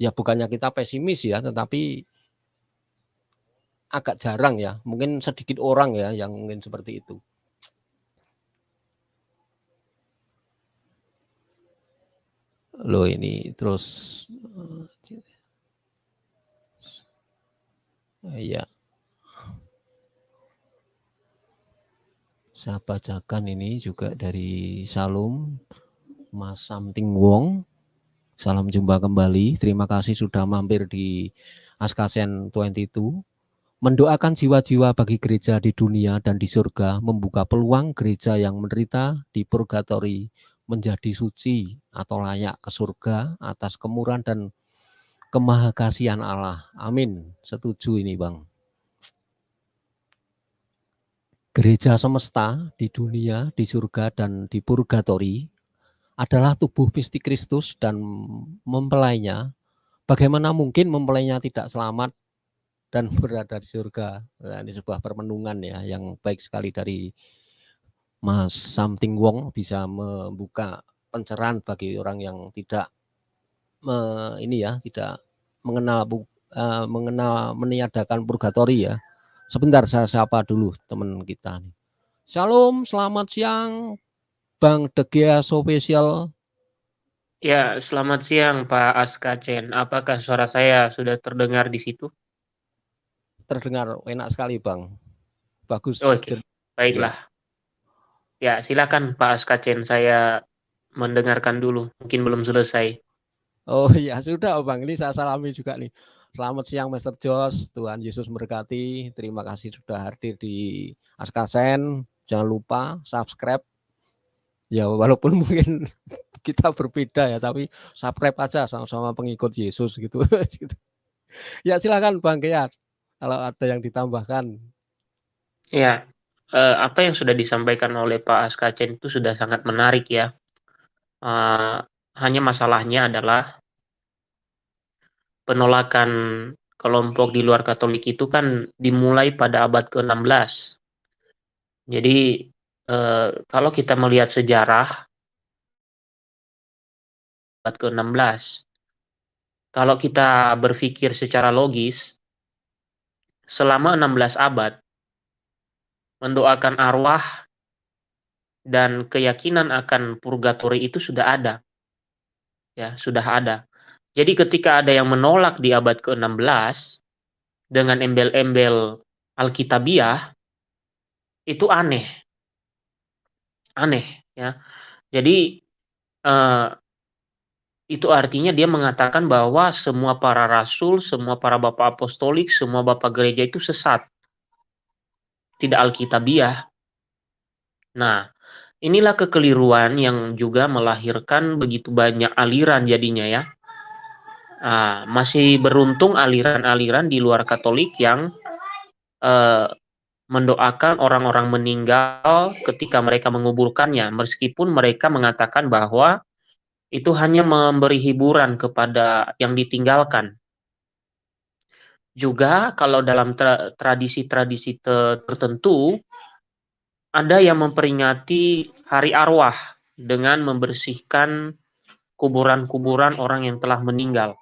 Ya bukannya kita pesimis ya tetapi agak jarang ya. Mungkin sedikit orang ya yang mungkin seperti itu lo ini terus Iya. Saya bacakan ini juga dari Salum, Mas Something Wong. Salam jumpa kembali. Terima kasih sudah mampir di Askasen 22. Mendoakan jiwa-jiwa bagi gereja di dunia dan di surga, membuka peluang gereja yang menderita di purgatori menjadi suci atau layak ke surga atas kemurahan dan kemahakasihan Allah. Amin. Setuju ini Bang. Gereja semesta di dunia, di surga, dan di purgatori adalah tubuh mistik Kristus dan mempelainya. Bagaimana mungkin mempelainya tidak selamat dan berada di surga? Nah, ini sebuah permenungan ya yang baik sekali dari Mas Something Wong bisa membuka pencerahan bagi orang yang tidak me, ini ya tidak mengenal uh, mengenal meniadakan purgatori ya Sebentar saya sapa dulu teman kita. Shalom, selamat siang Bang Degia Spesial. Ya, selamat siang Pak Askacen. Apakah suara saya sudah terdengar di situ? Terdengar enak sekali Bang. Bagus. Oke, okay. baiklah. Ya. Ya, silakan Pak Askacen. Saya mendengarkan dulu. Mungkin belum selesai. Oh iya, sudah Bang. Ini saya salami juga nih. Selamat siang Master Jos, Tuhan Yesus memberkati. Terima kasih sudah hadir di Askasen. Jangan lupa subscribe. Ya walaupun mungkin kita berbeda ya, tapi subscribe aja sama-sama pengikut Yesus gitu. ya silakan Bang Kiat, kalau ada yang ditambahkan. Ya, eh, apa yang sudah disampaikan oleh Pak Askasen itu sudah sangat menarik ya. Uh, hanya masalahnya adalah penolakan kelompok di luar Katolik itu kan dimulai pada abad ke-16. Jadi eh, kalau kita melihat sejarah abad ke-16, kalau kita berpikir secara logis, selama 16 abad mendoakan arwah dan keyakinan akan purgatori itu sudah ada. Ya, sudah ada. Jadi ketika ada yang menolak di abad ke-16 dengan embel-embel Alkitabiah itu aneh. Aneh ya. Jadi eh, itu artinya dia mengatakan bahwa semua para rasul, semua para bapak apostolik, semua bapak gereja itu sesat. Tidak Alkitabiah. Nah, inilah kekeliruan yang juga melahirkan begitu banyak aliran jadinya ya Nah, masih beruntung aliran-aliran di luar Katolik yang uh, mendoakan orang-orang meninggal ketika mereka menguburkannya, meskipun mereka mengatakan bahwa itu hanya memberi hiburan kepada yang ditinggalkan. Juga kalau dalam tradisi-tradisi tertentu ada yang memperingati hari arwah dengan membersihkan kuburan-kuburan orang yang telah meninggal.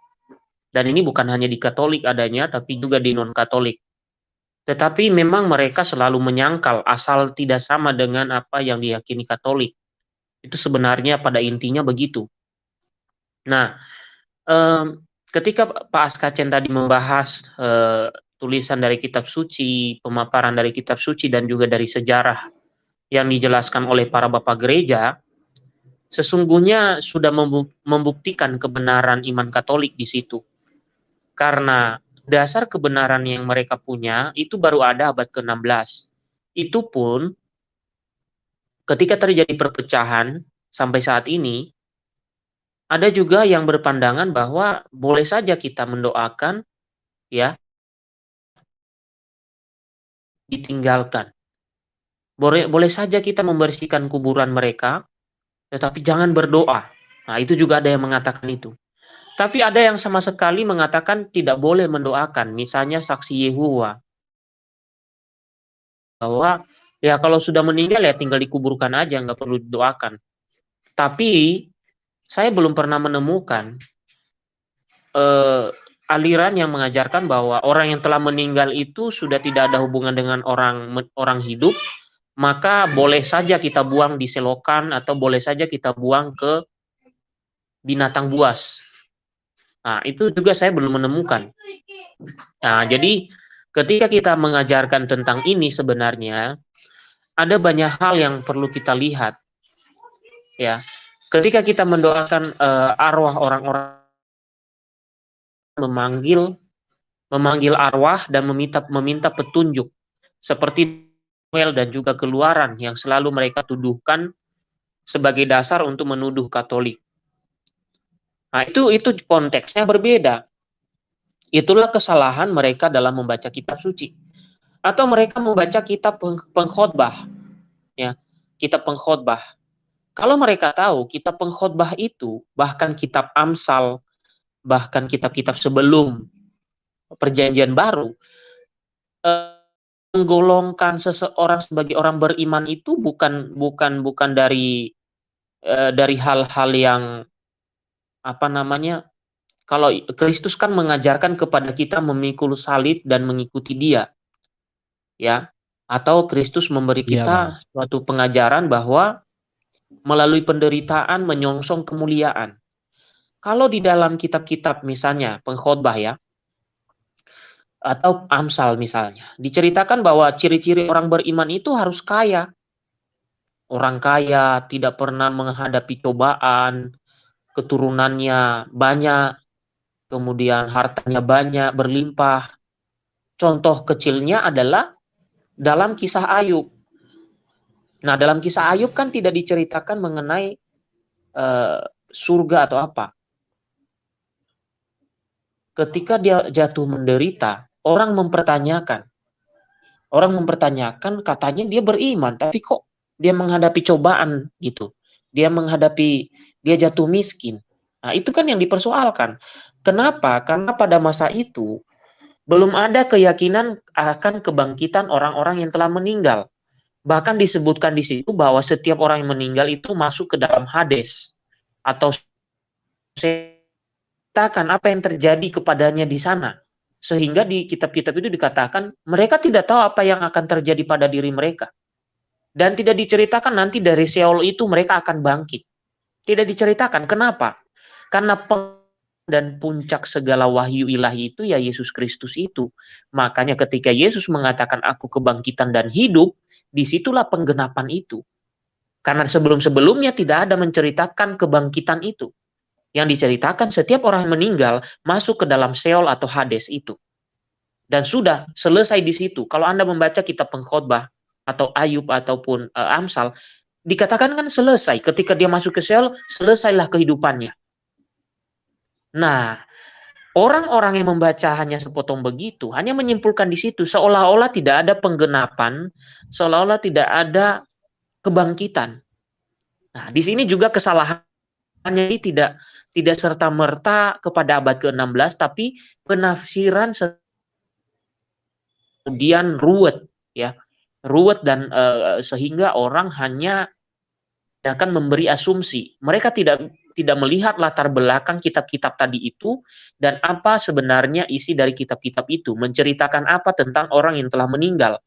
Dan ini bukan hanya di Katolik adanya, tapi juga di non-Katolik. Tetapi memang mereka selalu menyangkal asal tidak sama dengan apa yang diyakini Katolik. Itu sebenarnya pada intinya begitu. Nah, ketika Pak Askacen tadi membahas eh, tulisan dari kitab suci, pemaparan dari kitab suci dan juga dari sejarah yang dijelaskan oleh para bapak gereja, sesungguhnya sudah membuktikan kebenaran iman Katolik di situ karena dasar kebenaran yang mereka punya itu baru ada abad ke-16. Itu pun ketika terjadi perpecahan sampai saat ini ada juga yang berpandangan bahwa boleh saja kita mendoakan ya ditinggalkan. Boleh boleh saja kita membersihkan kuburan mereka tetapi jangan berdoa. Nah, itu juga ada yang mengatakan itu. Tapi ada yang sama sekali mengatakan tidak boleh mendoakan, misalnya saksi Yehua. Bahwa ya kalau sudah meninggal ya tinggal dikuburkan aja, nggak perlu didoakan. Tapi saya belum pernah menemukan eh, aliran yang mengajarkan bahwa orang yang telah meninggal itu sudah tidak ada hubungan dengan orang orang hidup, maka boleh saja kita buang di selokan atau boleh saja kita buang ke binatang buas Nah, itu juga saya belum menemukan. Nah, jadi ketika kita mengajarkan tentang ini sebenarnya ada banyak hal yang perlu kita lihat. Ya. Ketika kita mendoakan uh, arwah orang-orang memanggil memanggil arwah dan meminta meminta petunjuk seperti Noel dan juga keluaran yang selalu mereka tuduhkan sebagai dasar untuk menuduh Katolik. Nah, itu itu konteksnya berbeda. Itulah kesalahan mereka dalam membaca kitab suci. Atau mereka membaca kitab pengkhotbah. Ya, kitab pengkhotbah. Kalau mereka tahu kitab pengkhotbah itu bahkan kitab Amsal, bahkan kitab-kitab sebelum perjanjian baru eh, menggolongkan seseorang sebagai orang beriman itu bukan bukan bukan dari eh, dari hal-hal yang apa namanya kalau Kristus kan mengajarkan kepada kita memikul salib dan mengikuti Dia. Ya. Atau Kristus memberi iya, kita ya, suatu pengajaran bahwa melalui penderitaan menyongsong kemuliaan. Kalau di dalam kitab-kitab misalnya pengkhotbah ya atau Amsal misalnya, diceritakan bahwa ciri-ciri orang beriman itu harus kaya. Orang kaya tidak pernah menghadapi cobaan, keturunannya banyak, kemudian hartanya banyak, berlimpah. Contoh kecilnya adalah dalam kisah Ayub. Nah, dalam kisah Ayub kan tidak diceritakan mengenai uh, surga atau apa. Ketika dia jatuh menderita, orang mempertanyakan. Orang mempertanyakan katanya dia beriman, tapi kok dia menghadapi cobaan gitu. Dia menghadapi dia jatuh miskin. Nah, itu kan yang dipersoalkan. Kenapa? Karena pada masa itu belum ada keyakinan akan kebangkitan orang-orang yang telah meninggal. Bahkan disebutkan di situ bahwa setiap orang yang meninggal itu masuk ke dalam Hades atau ceritakan apa yang terjadi kepadanya di sana. Sehingga di kitab-kitab itu dikatakan mereka tidak tahu apa yang akan terjadi pada diri mereka. Dan tidak diceritakan nanti dari Seol itu mereka akan bangkit. Tidak diceritakan. Kenapa? Karena dan puncak segala wahyu ilahi itu ya Yesus Kristus itu. Makanya ketika Yesus mengatakan aku kebangkitan dan hidup, di situlah penggenapan itu. Karena sebelum-sebelumnya tidak ada menceritakan kebangkitan itu. Yang diceritakan setiap orang meninggal masuk ke dalam Seol atau Hades itu. Dan sudah selesai di situ. Kalau Anda membaca kitab pengkhotbah atau Ayub ataupun uh, Amsal, dikatakan kan selesai. Ketika dia masuk ke sel, selesailah kehidupannya. Nah, orang-orang yang membaca hanya sepotong begitu, hanya menyimpulkan di situ, seolah-olah tidak ada penggenapan, seolah-olah tidak ada kebangkitan. Nah, di sini juga kesalahannya ini tidak tidak serta merta kepada abad ke-16, tapi penafsiran kemudian ruwet, ya ruwet dan uh, sehingga orang hanya akan memberi asumsi. Mereka tidak tidak melihat latar belakang kitab-kitab tadi itu dan apa sebenarnya isi dari kitab-kitab itu, menceritakan apa tentang orang yang telah meninggal.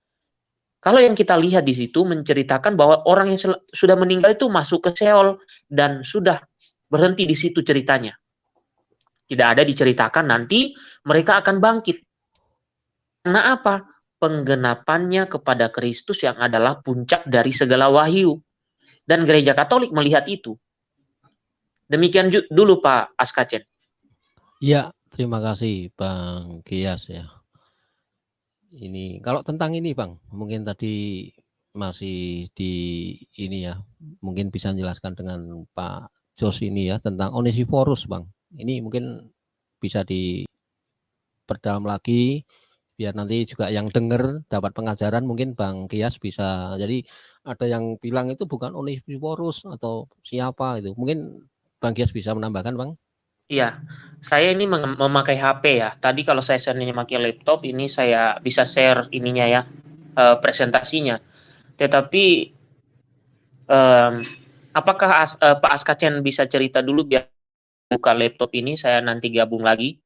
Kalau yang kita lihat di situ menceritakan bahwa orang yang sudah meninggal itu masuk ke Seol dan sudah berhenti di situ ceritanya. Tidak ada diceritakan nanti mereka akan bangkit. Karena apa? penggenapannya kepada Kristus yang adalah puncak dari segala wahyu. Dan gereja Katolik melihat itu. Demikian dulu Pak Askacen. Ya, terima kasih Bang Kias ya. Ini kalau tentang ini Bang, mungkin tadi masih di ini ya, mungkin bisa menjelaskan dengan Pak Jos ini ya tentang Onesiforus Bang. Ini mungkin bisa diperdalam lagi biar nanti juga yang dengar dapat pengajaran mungkin Bang Kias bisa jadi ada yang bilang itu bukan Onesiphorus atau siapa itu mungkin Bang Kias bisa menambahkan Bang Iya, saya ini mem memakai HP ya. Tadi kalau saya seandainya memakai laptop, ini saya bisa share ininya ya, uh, presentasinya. Tetapi, um, apakah As, uh, Pak Askacen bisa cerita dulu biar buka laptop ini, saya nanti gabung lagi?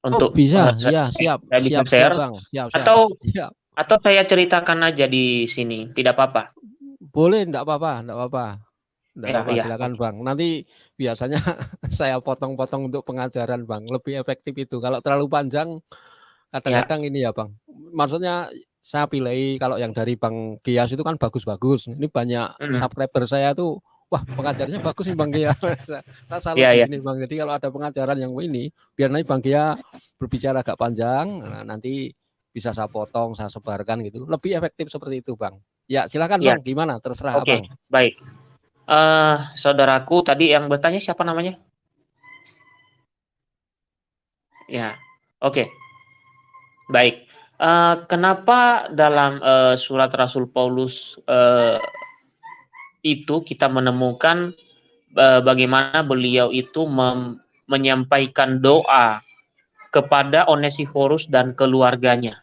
untuk oh, bisa uh, ya siap saya siap, share siap, bang. Siap, siap, atau siap. atau saya ceritakan aja di sini tidak apa-apa boleh enggak apa-apa enggak apa-apa enggak ya, apa, ya. silakan bang nanti biasanya saya potong-potong untuk pengajaran bang lebih efektif itu kalau terlalu panjang kadang-kadang ya. ini ya Bang, maksudnya saya pilih kalau yang dari Bang Gias itu kan bagus-bagus. Ini banyak hmm. subscriber saya tuh, wah pengajarnya bagus nih Bang Gia. saya, saya salut ya, ya. Bang. Jadi kalau ada pengajaran yang ini, biar nanti Bang Gia berbicara agak panjang, nah, nanti bisa saya potong, saya sebarkan gitu. Lebih efektif seperti itu Bang. Ya silakan ya. Bang, gimana? Terserah Oke, okay. baik. Uh, saudaraku tadi yang bertanya siapa namanya? Ya, oke. Okay. Baik. Uh, kenapa dalam uh, surat Rasul Paulus uh, itu kita menemukan uh, bagaimana beliau itu menyampaikan doa kepada Onesiforus dan keluarganya.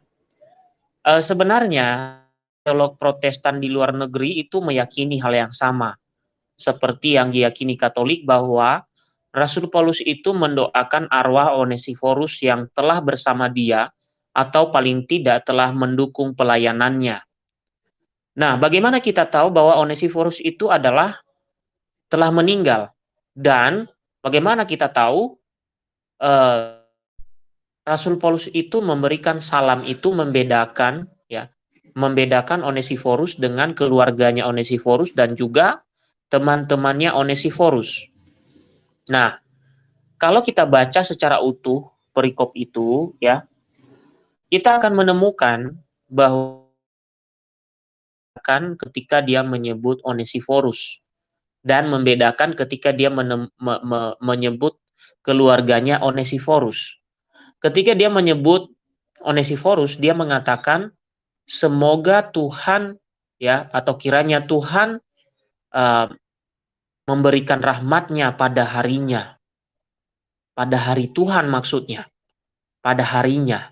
Uh, sebenarnya teolog Protestan di luar negeri itu meyakini hal yang sama, seperti yang diyakini Katolik bahwa Rasul Paulus itu mendoakan arwah Onesiforus yang telah bersama dia atau paling tidak telah mendukung pelayanannya. Nah, bagaimana kita tahu bahwa Onesiforus itu adalah telah meninggal? Dan bagaimana kita tahu eh, Rasul Paulus itu memberikan salam itu membedakan ya, membedakan Onesiforus dengan keluarganya Onesiforus dan juga teman-temannya Onesiforus. Nah, kalau kita baca secara utuh perikop itu, ya, kita akan menemukan bahwa kan ketika dia menyebut Onesiforus dan membedakan ketika dia me, me, menyebut keluarganya Onesiforus. Ketika dia menyebut Onesiforus, dia mengatakan semoga Tuhan ya atau kiranya Tuhan uh, memberikan rahmatnya pada harinya. Pada hari Tuhan maksudnya. Pada harinya.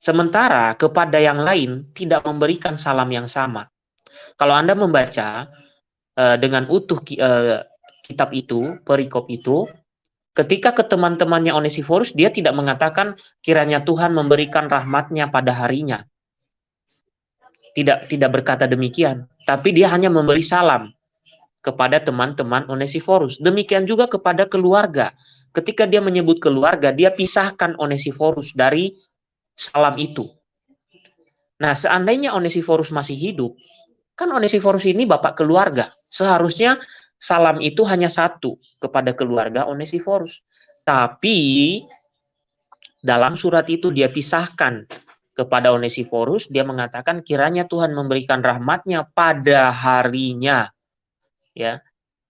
Sementara kepada yang lain tidak memberikan salam yang sama. Kalau Anda membaca uh, dengan utuh uh, kitab itu, perikop itu, ketika ke teman-temannya Onesiforus, dia tidak mengatakan kiranya Tuhan memberikan rahmatnya pada harinya. Tidak tidak berkata demikian, tapi dia hanya memberi salam kepada teman-teman Onesiforus. Demikian juga kepada keluarga. Ketika dia menyebut keluarga, dia pisahkan Onesiforus dari salam itu. Nah, seandainya Onesiforus masih hidup, kan Onesiforus ini bapak keluarga. Seharusnya salam itu hanya satu kepada keluarga Onesiforus. Tapi dalam surat itu dia pisahkan kepada Onesiforus, dia mengatakan kiranya Tuhan memberikan rahmatnya pada harinya ya.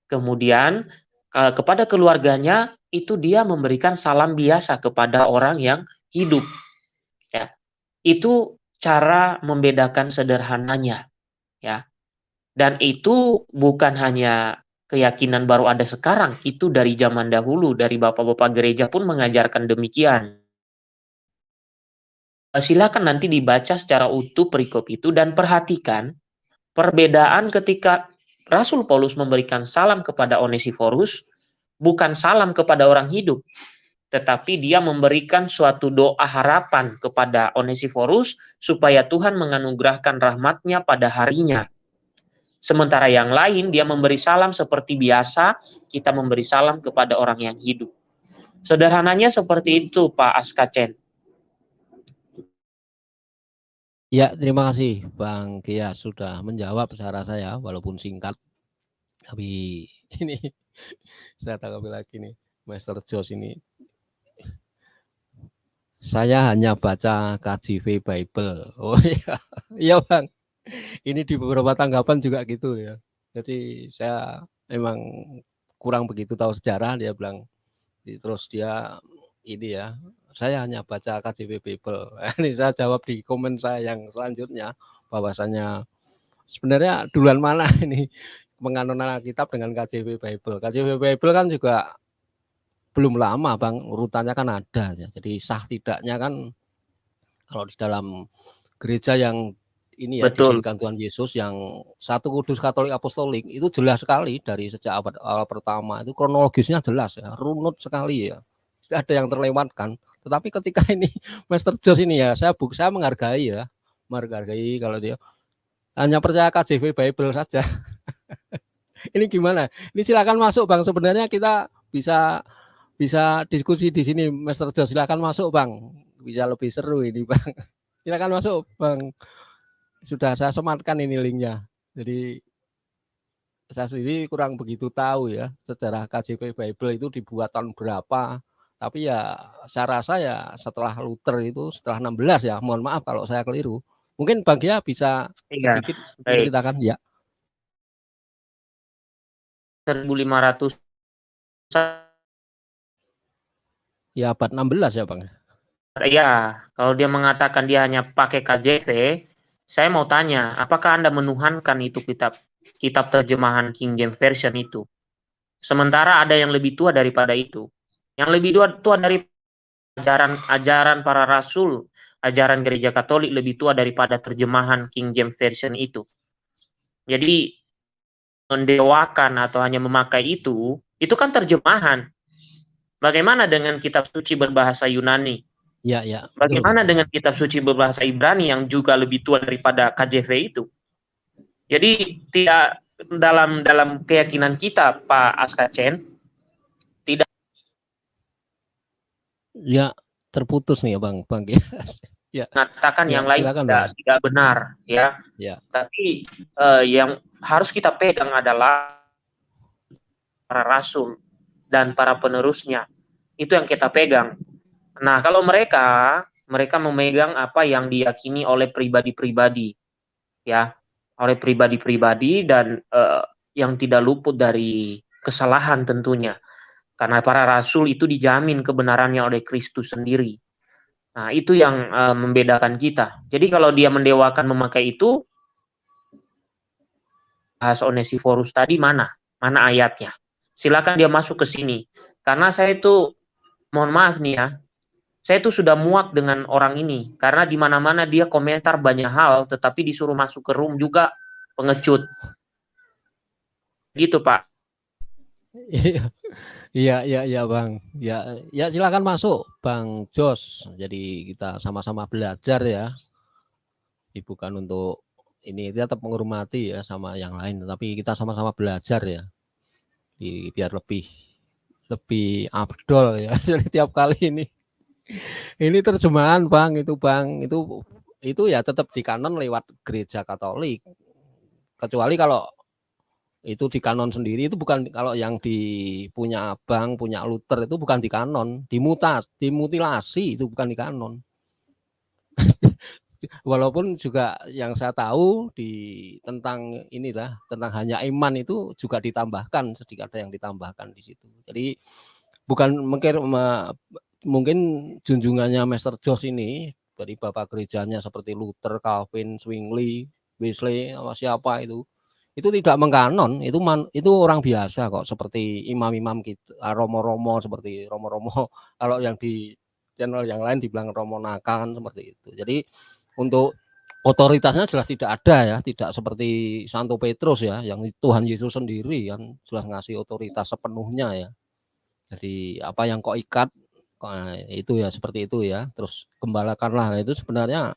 Kemudian kepada keluarganya itu dia memberikan salam biasa kepada orang yang hidup. Ya. Itu cara membedakan sederhananya, ya. Dan itu bukan hanya keyakinan baru ada sekarang, itu dari zaman dahulu, dari bapak-bapak gereja pun mengajarkan demikian. Silakan nanti dibaca secara utuh perikop itu dan perhatikan perbedaan ketika Rasul Paulus memberikan salam kepada Onesiforus, bukan salam kepada orang hidup, tetapi dia memberikan suatu doa harapan kepada Onesiforus supaya Tuhan menganugerahkan rahmatnya pada harinya. Sementara yang lain dia memberi salam seperti biasa, kita memberi salam kepada orang yang hidup. Sederhananya seperti itu Pak Askacen. Ya, terima kasih Bang Kia sudah menjawab secara saya walaupun singkat. Tapi ini saya tanggapi lagi nih, Master Jos ini. Saya hanya baca KJV Bible. Oh iya, iya Bang. Ini di beberapa tanggapan juga gitu ya. Jadi saya memang kurang begitu tahu sejarah dia bilang. Terus dia ini ya saya hanya baca KJP Bible. Ini saya jawab di komen saya yang selanjutnya bahwasanya sebenarnya duluan mana ini penganonan kitab dengan KJP Bible. KJP Bible kan juga belum lama Bang, urutannya kan ada ya. Jadi sah tidaknya kan kalau di dalam gereja yang ini ya Betul. Tuhan Yesus yang satu kudus Katolik Apostolik itu jelas sekali dari sejak abad awal pertama itu kronologisnya jelas ya, runut sekali ya. Tidak ada yang terlewatkan. Tetapi ketika ini Master Jos ini ya, saya buk, saya menghargai ya, menghargai kalau dia hanya percaya KJV Bible saja. ini gimana? Ini silakan masuk Bang. Sebenarnya kita bisa bisa diskusi di sini Master Jos. Silakan masuk Bang. bisa lebih seru ini Bang. Silakan masuk Bang. Sudah saya sematkan ini linknya. Jadi saya sendiri kurang begitu tahu ya sejarah KJP Bible itu dibuat tahun berapa. Tapi ya saya rasa ya setelah Luther itu setelah 16 ya. Mohon maaf kalau saya keliru. Mungkin Bang Gia bisa Iya, sedikit baik. menceritakan ya. 1500 Ya abad 16 ya Bang. Ya, kalau dia mengatakan dia hanya pakai KJV, saya mau tanya, apakah Anda menuhankan itu kitab kitab terjemahan King James Version itu? Sementara ada yang lebih tua daripada itu. Yang lebih tua, tua dari ajaran ajaran para rasul, ajaran gereja Katolik lebih tua daripada terjemahan King James Version itu. Jadi mendewakan atau hanya memakai itu, itu kan terjemahan. Bagaimana dengan kitab suci berbahasa Yunani? Ya, ya. betul. Bagaimana dengan kitab suci berbahasa Ibrani yang juga lebih tua daripada KJV itu? Jadi tidak dalam dalam keyakinan kita Pak Askacen tidak Ya, terputus nih ya Bang, Bang. ya. mengatakan Ya, yang lain silakan, tidak, Bang. tidak benar ya. Ya. Tapi eh, yang harus kita pegang adalah para rasul dan para penerusnya. Itu yang kita pegang. Nah, kalau mereka mereka memegang apa yang diyakini oleh pribadi-pribadi ya, oleh pribadi-pribadi dan eh, yang tidak luput dari kesalahan tentunya. Karena para rasul itu dijamin kebenarannya oleh Kristus sendiri. Nah, itu yang eh, membedakan kita. Jadi kalau dia mendewakan memakai itu bahas Onesiforus tadi mana? Mana ayatnya? Silakan dia masuk ke sini. Karena saya itu mohon maaf nih ya. Saya itu sudah muak dengan orang ini karena di mana-mana dia komentar banyak hal tetapi disuruh masuk ke room juga pengecut. Gitu, Pak. Iya, iya, iya, iya, Bang. Ya, ya silakan masuk, Bang Jos. Jadi kita sama-sama belajar ya. Bukan untuk ini kita tetap menghormati ya sama yang lain, tapi kita sama-sama belajar ya. Di, biar lebih lebih abdol ya. Jadi tiap kali ini ini terjemahan Bang itu Bang itu itu ya tetap di kanon lewat gereja Katolik. Kecuali kalau itu di kanon sendiri itu bukan kalau yang di punya abang punya Luther itu bukan di kanon. Dimutas dimutilasi itu bukan di kanon. Walaupun juga yang saya tahu di tentang inilah tentang hanya iman itu juga ditambahkan sedikit ada yang ditambahkan di situ. Jadi bukan mungkin mungkin junjungannya Master Josh ini dari bapak gerejanya seperti Luther, Calvin, Zwingli, Wesley, apa siapa itu itu tidak mengkanon itu man, itu orang biasa kok seperti imam-imam kita romo-romo seperti romo-romo kalau yang di channel yang lain dibilang romo nakan seperti itu. Jadi untuk otoritasnya jelas tidak ada ya tidak seperti Santo Petrus ya yang Tuhan Yesus sendiri kan jelas ngasih otoritas sepenuhnya ya. Jadi apa yang kok ikat nah, itu ya seperti itu ya. Terus kembalakanlah nah, itu sebenarnya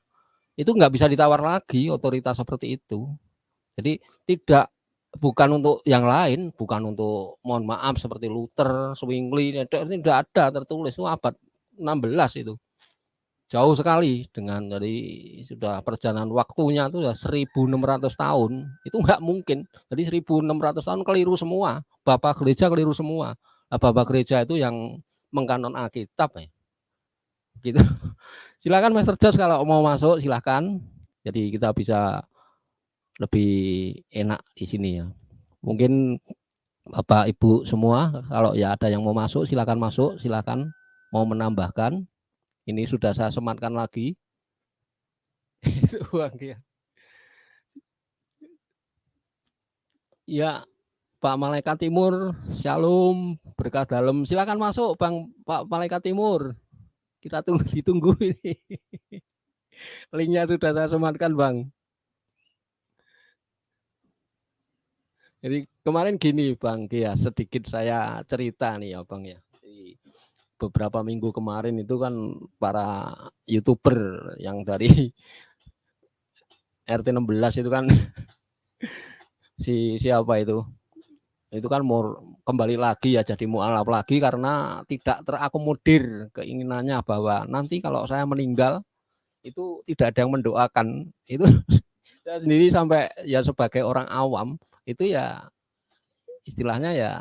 itu nggak bisa ditawar lagi otoritas seperti itu jadi tidak bukan untuk yang lain, bukan untuk mohon maaf seperti Luther, Zwingli, ini tidak ada tertulis itu abad 16 itu. Jauh sekali dengan dari sudah perjalanan waktunya itu sudah 1600 tahun. Itu enggak mungkin. Jadi 1600 tahun keliru semua. Bapak gereja keliru semua. Bapak gereja itu yang mengkanon Alkitab ya. Gitu. Silakan Master Josh kalau mau masuk silakan. Jadi kita bisa lebih enak di sini ya. Mungkin Bapak Ibu semua kalau ya ada yang mau masuk silakan masuk, silakan mau menambahkan. Ini sudah saya sematkan lagi. ya, Pak Malaikat Timur, Shalom, berkah dalam. Silakan masuk Bang Pak Malaikat Timur. Kita tunggu ditunggu ini. Linknya sudah saya sematkan Bang. Jadi kemarin gini Bang Kia, sedikit saya cerita nih ya Bang ya. Beberapa minggu kemarin itu kan para youtuber yang dari RT 16 itu kan si siapa itu? Itu kan mau kembali lagi ya jadi mualaf lagi karena tidak terakomodir keinginannya bahwa nanti kalau saya meninggal itu tidak ada yang mendoakan itu saya sendiri sampai ya sebagai orang awam itu ya istilahnya ya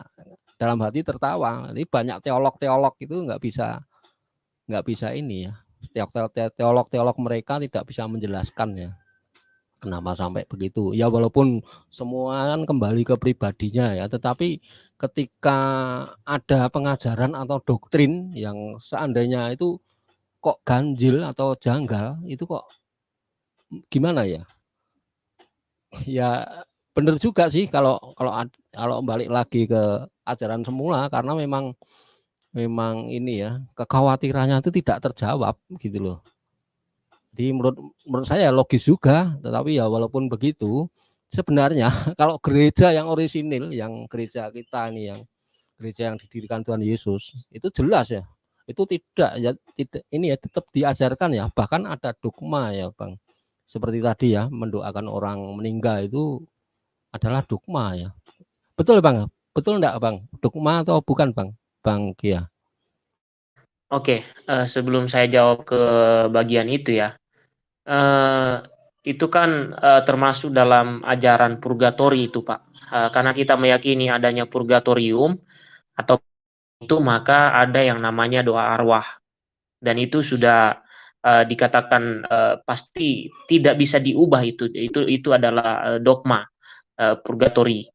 dalam hati tertawa. Ini banyak teolog-teolog itu nggak bisa nggak bisa ini ya. Teolog-teolog mereka tidak bisa menjelaskan ya kenapa sampai begitu. Ya walaupun semua kan kembali ke pribadinya ya tetapi ketika ada pengajaran atau doktrin yang seandainya itu kok ganjil atau janggal itu kok gimana ya? Ya benar juga sih kalau kalau kalau balik lagi ke ajaran semula karena memang memang ini ya kekhawatirannya itu tidak terjawab gitu loh jadi menurut menurut saya logis juga, tetapi ya walaupun begitu, sebenarnya kalau gereja yang orisinil, yang gereja kita ini yang gereja yang didirikan Tuhan Yesus, itu jelas ya. Itu tidak ya tidak ini ya tetap diajarkan ya, bahkan ada dogma ya, Bang. Seperti tadi ya, mendoakan orang meninggal itu adalah dogma ya. Betul Bang? Betul enggak Bang? Dogma atau bukan Bang? Bang Kia. Oke, uh, sebelum saya jawab ke bagian itu ya, uh, itu kan uh, termasuk dalam ajaran purgatori itu Pak. Uh, karena kita meyakini adanya purgatorium atau itu maka ada yang namanya doa arwah. Dan itu sudah uh, dikatakan uh, pasti tidak bisa diubah itu. Itu itu adalah dogma uh, purgatori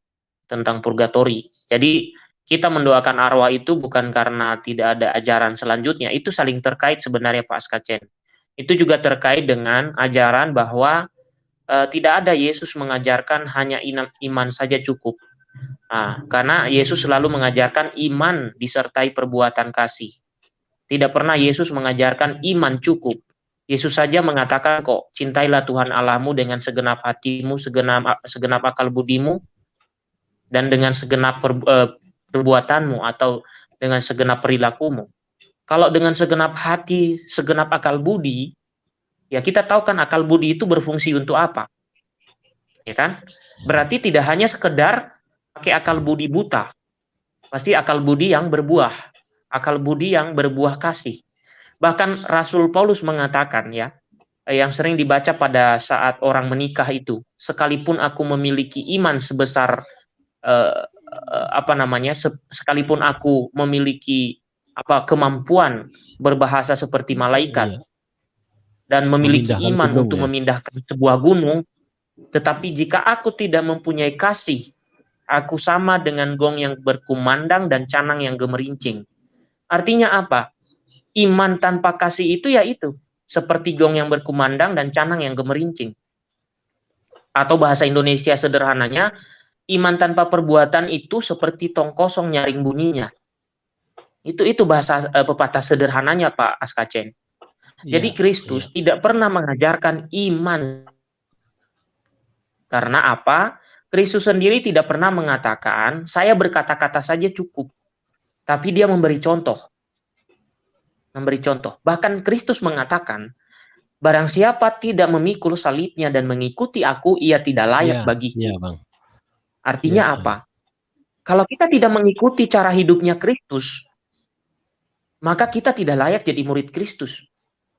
tentang purgatori. Jadi kita mendoakan arwah itu bukan karena tidak ada ajaran selanjutnya, itu saling terkait sebenarnya Pak Skacen itu juga terkait dengan ajaran bahwa uh, tidak ada Yesus mengajarkan hanya iman saja cukup. Nah, karena Yesus selalu mengajarkan iman disertai perbuatan kasih. Tidak pernah Yesus mengajarkan iman cukup. Yesus saja mengatakan kok, cintailah Tuhan Allahmu dengan segenap hatimu, segenap segenap akal budimu, dan dengan segenap per, uh, perbuatanmu atau dengan segenap perilakumu. Kalau dengan segenap hati, segenap akal budi, ya kita tahu kan akal budi itu berfungsi untuk apa. Ya kan? Berarti tidak hanya sekedar pakai akal budi buta. Pasti akal budi yang berbuah. Akal budi yang berbuah kasih. Bahkan Rasul Paulus mengatakan ya, yang sering dibaca pada saat orang menikah itu, sekalipun aku memiliki iman sebesar eh, eh apa namanya, sekalipun aku memiliki apa kemampuan berbahasa seperti malaikat iya. dan memiliki iman gunung, untuk ya. memindahkan sebuah gunung tetapi jika aku tidak mempunyai kasih aku sama dengan gong yang berkumandang dan canang yang gemerincing artinya apa iman tanpa kasih itu ya itu seperti gong yang berkumandang dan canang yang gemerincing atau bahasa Indonesia sederhananya iman tanpa perbuatan itu seperti tong kosong nyaring bunyinya itu itu bahasa uh, pepatah sederhananya Pak Askacen. Ya, Jadi Kristus ya. tidak pernah mengajarkan iman. Karena apa? Kristus sendiri tidak pernah mengatakan saya berkata-kata saja cukup. Tapi dia memberi contoh. Memberi contoh. Bahkan Kristus mengatakan barang siapa tidak memikul salibnya dan mengikuti aku ia tidak layak ya, bagiku. Ya, Bang. Artinya ya, apa? Kalau kita tidak mengikuti cara hidupnya Kristus, maka kita tidak layak jadi murid Kristus.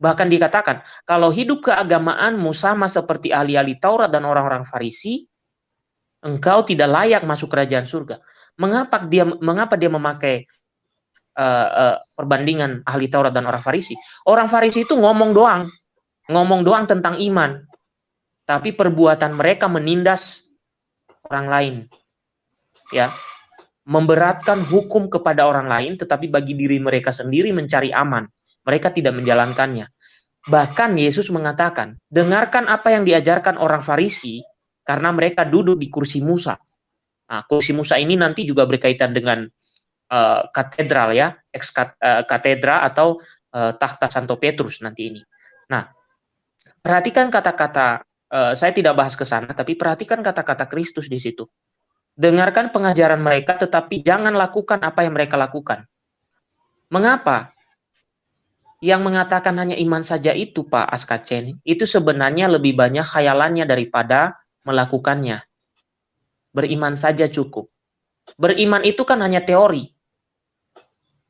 Bahkan dikatakan, kalau hidup keagamaanmu sama seperti ahli-ahli Taurat dan orang-orang Farisi, engkau tidak layak masuk kerajaan surga. Mengapa dia mengapa dia memakai uh, uh, perbandingan ahli Taurat dan orang Farisi? Orang Farisi itu ngomong doang, ngomong doang tentang iman, tapi perbuatan mereka menindas orang lain. Ya, memberatkan hukum kepada orang lain, tetapi bagi diri mereka sendiri mencari aman. Mereka tidak menjalankannya. Bahkan Yesus mengatakan, dengarkan apa yang diajarkan orang Farisi, karena mereka duduk di kursi Musa. Nah, kursi Musa ini nanti juga berkaitan dengan katedral ya, ex uh, katedra atau uh, tahta Santo Petrus nanti ini. Nah, perhatikan kata-kata, saya tidak bahas ke sana, tapi perhatikan kata-kata Kristus di situ. Dengarkan pengajaran mereka, tetapi jangan lakukan apa yang mereka lakukan. Mengapa? Yang mengatakan hanya iman saja itu, Pak Askacen, itu sebenarnya lebih banyak khayalannya daripada melakukannya. Beriman saja cukup. Beriman itu kan hanya teori.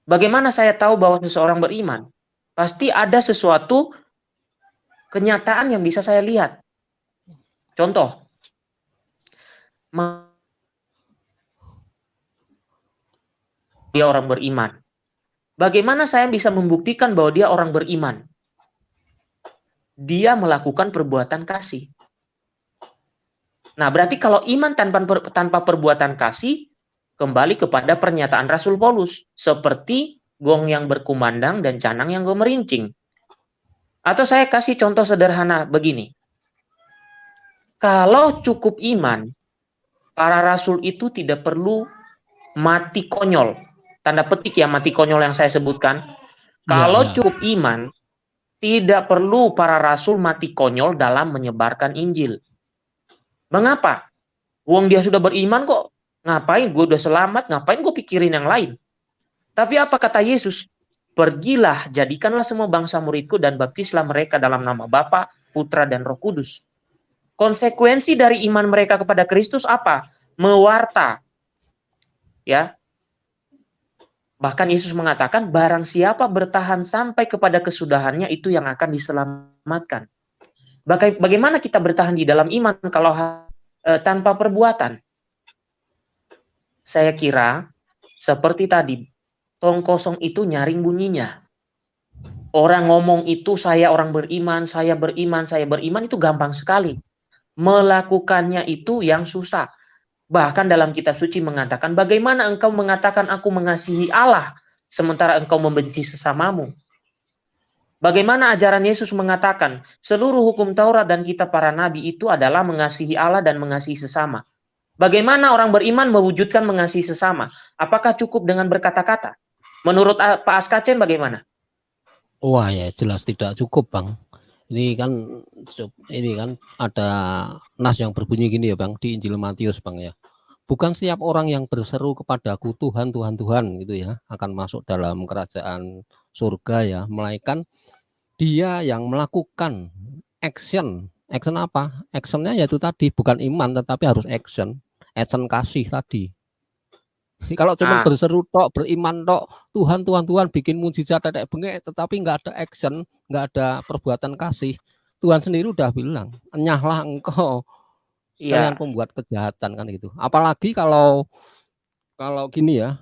Bagaimana saya tahu bahwa seseorang beriman? Pasti ada sesuatu kenyataan yang bisa saya lihat. Contoh, dia orang beriman. Bagaimana saya bisa membuktikan bahwa dia orang beriman? Dia melakukan perbuatan kasih. Nah, berarti kalau iman tanpa tanpa perbuatan kasih kembali kepada pernyataan Rasul Paulus seperti gong yang berkumandang dan canang yang gemerincing. Atau saya kasih contoh sederhana begini. Kalau cukup iman, para rasul itu tidak perlu mati konyol. Tanda petik ya mati konyol yang saya sebutkan. Kalau ya, ya. cukup iman, tidak perlu para rasul mati konyol dalam menyebarkan Injil. Mengapa? Wong dia sudah beriman kok. Ngapain gue udah selamat, ngapain gue pikirin yang lain? Tapi apa kata Yesus? Pergilah, jadikanlah semua bangsa muridku dan baptislah mereka dalam nama Bapa, Putra, dan Roh Kudus. Konsekuensi dari iman mereka kepada Kristus apa? Mewarta. Ya, Bahkan Yesus mengatakan, barang siapa bertahan sampai kepada kesudahannya, itu yang akan diselamatkan. Bagaimana kita bertahan di dalam iman kalau e, tanpa perbuatan? Saya kira, seperti tadi, tong kosong itu nyaring bunyinya. Orang ngomong itu, saya orang beriman, saya beriman, saya beriman, itu gampang sekali. Melakukannya itu yang susah. Bahkan dalam kitab suci mengatakan, bagaimana engkau mengatakan aku mengasihi Allah, sementara engkau membenci sesamamu. Bagaimana ajaran Yesus mengatakan, seluruh hukum Taurat dan kitab para nabi itu adalah mengasihi Allah dan mengasihi sesama. Bagaimana orang beriman mewujudkan mengasihi sesama? Apakah cukup dengan berkata-kata? Menurut Pak Askacen bagaimana? Wah ya jelas tidak cukup bang. Ini kan ini kan ada nas yang berbunyi gini ya bang di Injil Matius bang ya bukan setiap orang yang berseru kepadaku Tuhan Tuhan Tuhan gitu ya akan masuk dalam kerajaan surga ya melainkan dia yang melakukan action action apa actionnya yaitu tadi bukan iman tetapi harus action action kasih tadi kalau cuma nah. berseru tok beriman tok Tuhan Tuhan Tuhan bikin mujizat tetek bengek tetapi nggak ada action nggak ada perbuatan kasih Tuhan sendiri udah bilang enyahlah engkau Iya. Kalian pembuat kejahatan kan gitu. Apalagi kalau kalau gini ya,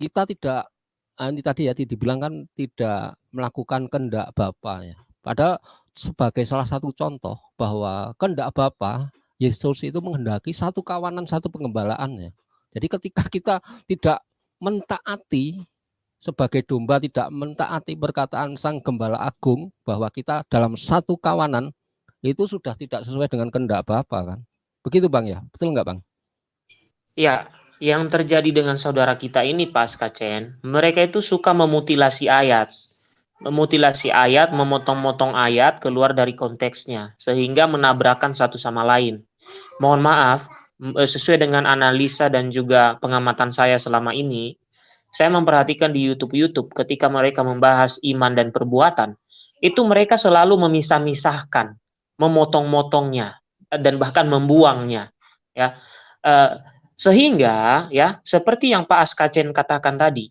kita tidak ah, ini tadi ya dibilang kan tidak melakukan kehendak Bapa ya. Padahal sebagai salah satu contoh bahwa kehendak Bapa Yesus itu menghendaki satu kawanan, satu pengembalaan ya. Jadi ketika kita tidak mentaati sebagai domba tidak mentaati perkataan Sang Gembala Agung bahwa kita dalam satu kawanan itu sudah tidak sesuai dengan kehendak Bapa kan. Begitu Bang ya, betul nggak Bang? Ya, yang terjadi dengan saudara kita ini pas Kacen, mereka itu suka memutilasi ayat. Memutilasi ayat, memotong-motong ayat keluar dari konteksnya, sehingga menabrakan satu sama lain. Mohon maaf, eh, sesuai dengan analisa dan juga pengamatan saya selama ini, saya memperhatikan di YouTube-YouTube ketika mereka membahas iman dan perbuatan, itu mereka selalu memisah-misahkan memotong-motongnya dan bahkan membuangnya ya. Uh, sehingga ya seperti yang Pak Askacen katakan tadi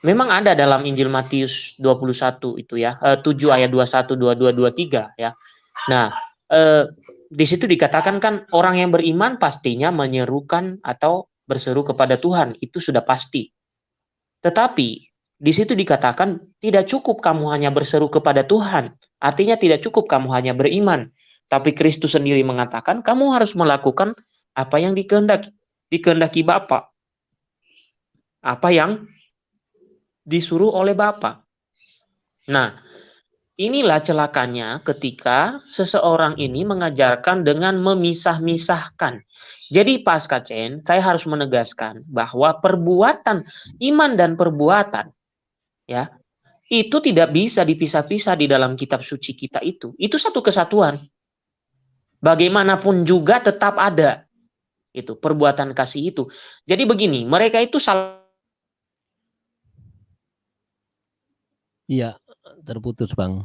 memang ada dalam Injil Matius 21 itu ya uh, 7 ayat 21 22 23 ya. Nah uh, di situ dikatakan kan orang yang beriman pastinya menyerukan atau berseru kepada Tuhan itu sudah pasti tetapi di situ dikatakan tidak cukup kamu hanya berseru kepada Tuhan. Artinya tidak cukup kamu hanya beriman. Tapi Kristus sendiri mengatakan kamu harus melakukan apa yang dikehendaki, dikehendaki Bapa. Apa yang disuruh oleh Bapa. Nah, inilah celakanya ketika seseorang ini mengajarkan dengan memisah-misahkan. Jadi pas kacen, saya harus menegaskan bahwa perbuatan iman dan perbuatan ya itu tidak bisa dipisah-pisah di dalam kitab suci kita itu. Itu satu kesatuan. Bagaimanapun juga tetap ada itu perbuatan kasih itu. Jadi begini, mereka itu salah Iya, terputus, Bang.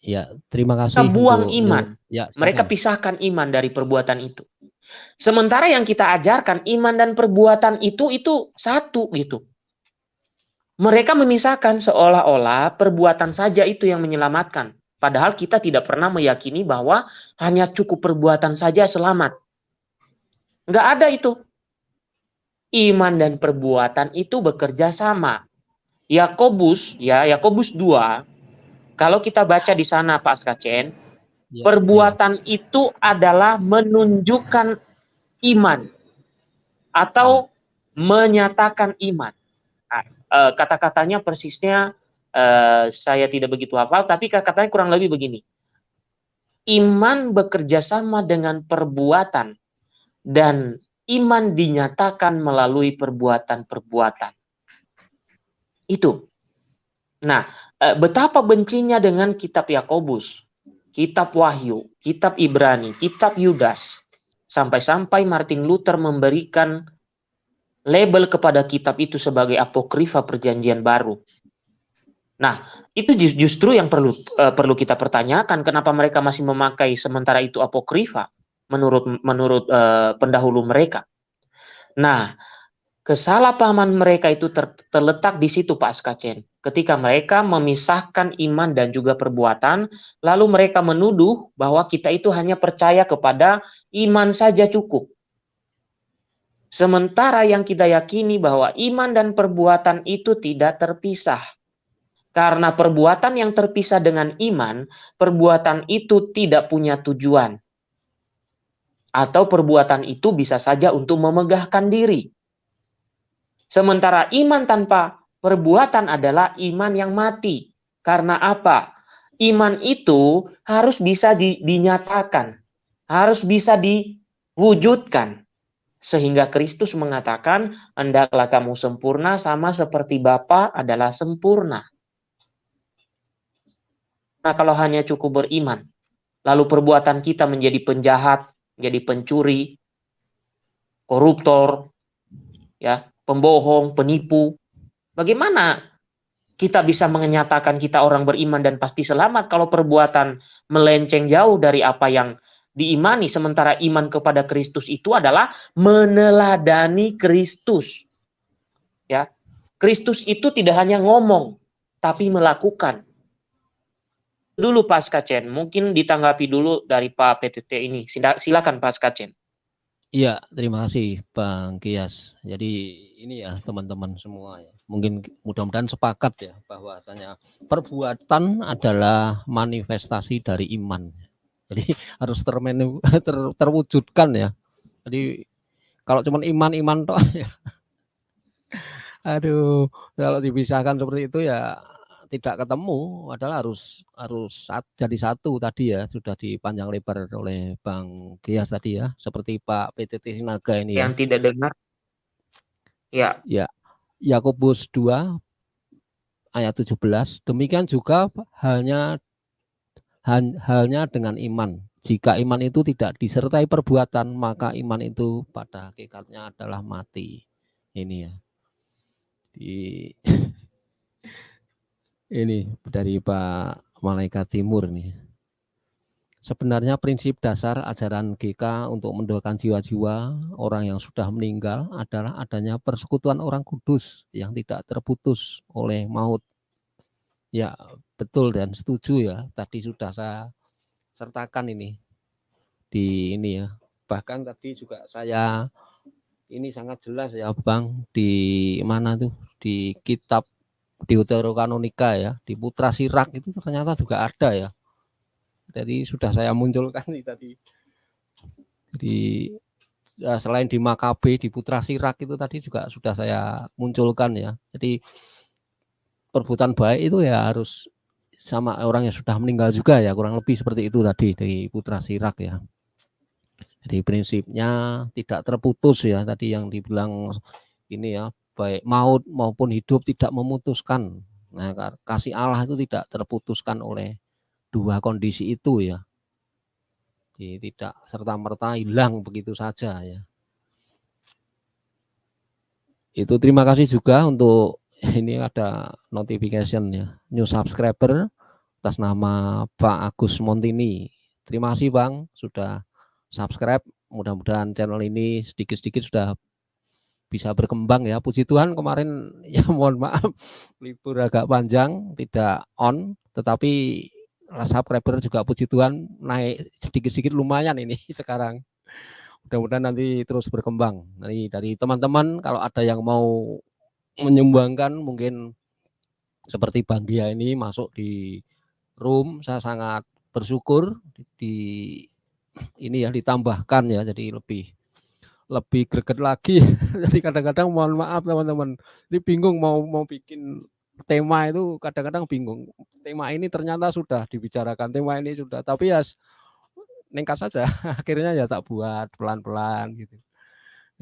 Ya, terima kasih. Kita buang iman. Ya, Mereka pisahkan iman dari perbuatan itu. Sementara yang kita ajarkan iman dan perbuatan itu itu satu gitu. Mereka memisahkan seolah-olah perbuatan saja itu yang menyelamatkan. Padahal kita tidak pernah meyakini bahwa hanya cukup perbuatan saja selamat. Enggak ada itu. Iman dan perbuatan itu bekerja sama. Yakobus, ya Yakobus 2 kalau kita baca di sana Pak Skacen, ya, perbuatan ya. itu adalah menunjukkan iman atau ya. menyatakan iman. Nah, eh, kata-katanya persisnya uh, saya tidak begitu hafal, tapi kata-katanya kurang lebih begini. Iman bekerja sama dengan perbuatan dan iman dinyatakan melalui perbuatan-perbuatan. Itu. Nah, eh, betapa bencinya dengan kitab Yakobus, kitab Wahyu, kitab Ibrani, kitab Yudas, sampai-sampai Martin Luther memberikan label kepada kitab itu sebagai apokrifa perjanjian baru. Nah, itu justru yang perlu uh, perlu kita pertanyakan kenapa mereka masih memakai sementara itu apokrifa menurut menurut uh, pendahulu mereka. Nah, kesalahpahaman mereka itu ter, terletak di situ Pak Skacen ketika mereka memisahkan iman dan juga perbuatan, lalu mereka menuduh bahwa kita itu hanya percaya kepada iman saja cukup. Sementara yang kita yakini bahwa iman dan perbuatan itu tidak terpisah. Karena perbuatan yang terpisah dengan iman, perbuatan itu tidak punya tujuan. Atau perbuatan itu bisa saja untuk memegahkan diri. Sementara iman tanpa perbuatan adalah iman yang mati. Karena apa? Iman itu harus bisa di, dinyatakan, harus bisa diwujudkan. Sehingga Kristus mengatakan, hendaklah kamu sempurna sama seperti Bapa adalah sempurna. Nah kalau hanya cukup beriman, lalu perbuatan kita menjadi penjahat, menjadi pencuri, koruptor, ya, pembohong, penipu, Bagaimana kita bisa menyatakan kita orang beriman dan pasti selamat kalau perbuatan melenceng jauh dari apa yang diimani sementara iman kepada Kristus itu adalah meneladani Kristus. Ya. Kristus itu tidak hanya ngomong tapi melakukan. Dulu Pak Skacen, mungkin ditanggapi dulu dari Pak PTT ini. Silakan Pak Skacen. Iya, terima kasih Bang Kias. Jadi ini ya teman-teman semua ya mungkin mudah-mudahan sepakat ya bahwasanya perbuatan adalah manifestasi dari iman. Jadi harus termenu, ter, terwujudkan ya. Jadi kalau cuma iman-iman toh ya. Aduh, kalau dipisahkan seperti itu ya tidak ketemu adalah harus harus jadi satu tadi ya sudah dipanjang lebar oleh Bang Gias tadi ya seperti Pak PTT Sinaga ini yang ya. tidak dengar ya ya Yakobus 2 ayat 17. Demikian juga halnya halnya dengan iman. Jika iman itu tidak disertai perbuatan, maka iman itu pada hakikatnya adalah mati. Ini ya. Di ini dari Pak Malaikat Timur nih. Sebenarnya prinsip dasar ajaran GK untuk mendoakan jiwa-jiwa orang yang sudah meninggal adalah adanya persekutuan orang kudus yang tidak terputus oleh maut. Ya, betul dan setuju ya. Tadi sudah saya sertakan ini di ini ya. Bahkan tadi juga saya ini sangat jelas ya Bang di mana tuh di kitab Deuterokanonika ya, di Putra Sirak itu ternyata juga ada ya jadi sudah saya munculkan nih tadi. Jadi ya, selain di Makabe, di Putra Sirak itu tadi juga sudah saya munculkan ya. Jadi perbuatan baik itu ya harus sama orang yang sudah meninggal juga ya, kurang lebih seperti itu tadi dari Putra Sirak ya. Jadi prinsipnya tidak terputus ya tadi yang dibilang ini ya, baik maut maupun hidup tidak memutuskan. Nah, kasih Allah itu tidak terputuskan oleh dua kondisi itu ya. Jadi tidak serta-merta hilang begitu saja ya. Itu terima kasih juga untuk ini ada notification ya, new subscriber atas nama Pak Agus Montini. Terima kasih Bang sudah subscribe. Mudah-mudahan channel ini sedikit-sedikit sudah bisa berkembang ya. Puji Tuhan kemarin ya mohon maaf libur agak panjang tidak on tetapi subscriber juga puji Tuhan naik sedikit-sedikit lumayan ini sekarang. Mudah-mudahan nanti terus berkembang. Nanti dari teman-teman kalau ada yang mau menyumbangkan mungkin seperti Bang Gia ini masuk di room saya sangat bersyukur di ini ya ditambahkan ya jadi lebih lebih greget lagi. Jadi kadang-kadang mohon maaf teman-teman. Ini bingung mau mau bikin tema itu kadang-kadang bingung. Tema ini ternyata sudah dibicarakan tema ini sudah. Tapi ya nengkas saja. Akhirnya ya tak buat pelan-pelan gitu.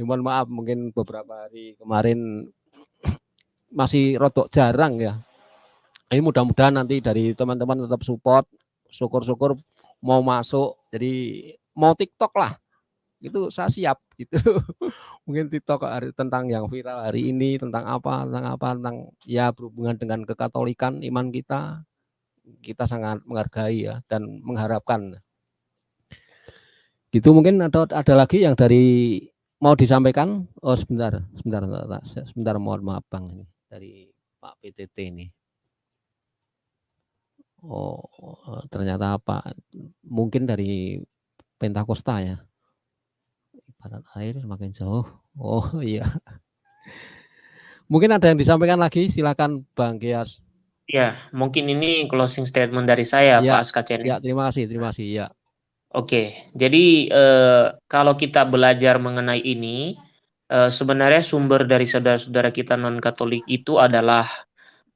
Ya, mohon maaf mungkin beberapa hari kemarin masih rotok jarang ya. Ini mudah-mudahan nanti dari teman-teman tetap support syukur-syukur mau masuk. Jadi mau TikTok lah itu saya siap gitu mungkin TikTok hari, tentang yang viral hari ini tentang apa tentang apa tentang ya berhubungan dengan kekatolikan iman kita kita sangat menghargai ya dan mengharapkan gitu mungkin ada ada lagi yang dari mau disampaikan oh sebentar sebentar sebentar, sebentar mohon maaf bang ini dari Pak PTT ini Oh, ternyata apa? Mungkin dari Pentakosta ya. Ibarat air semakin jauh. Oh iya. Mungkin ada yang disampaikan lagi, silakan Bang Gias. Ya, mungkin ini closing statement dari saya, ya, Pak Askacen. Ya, terima kasih, terima kasih. Ya. Oke, jadi eh, kalau kita belajar mengenai ini, eh, sebenarnya sumber dari saudara-saudara kita non-Katolik itu adalah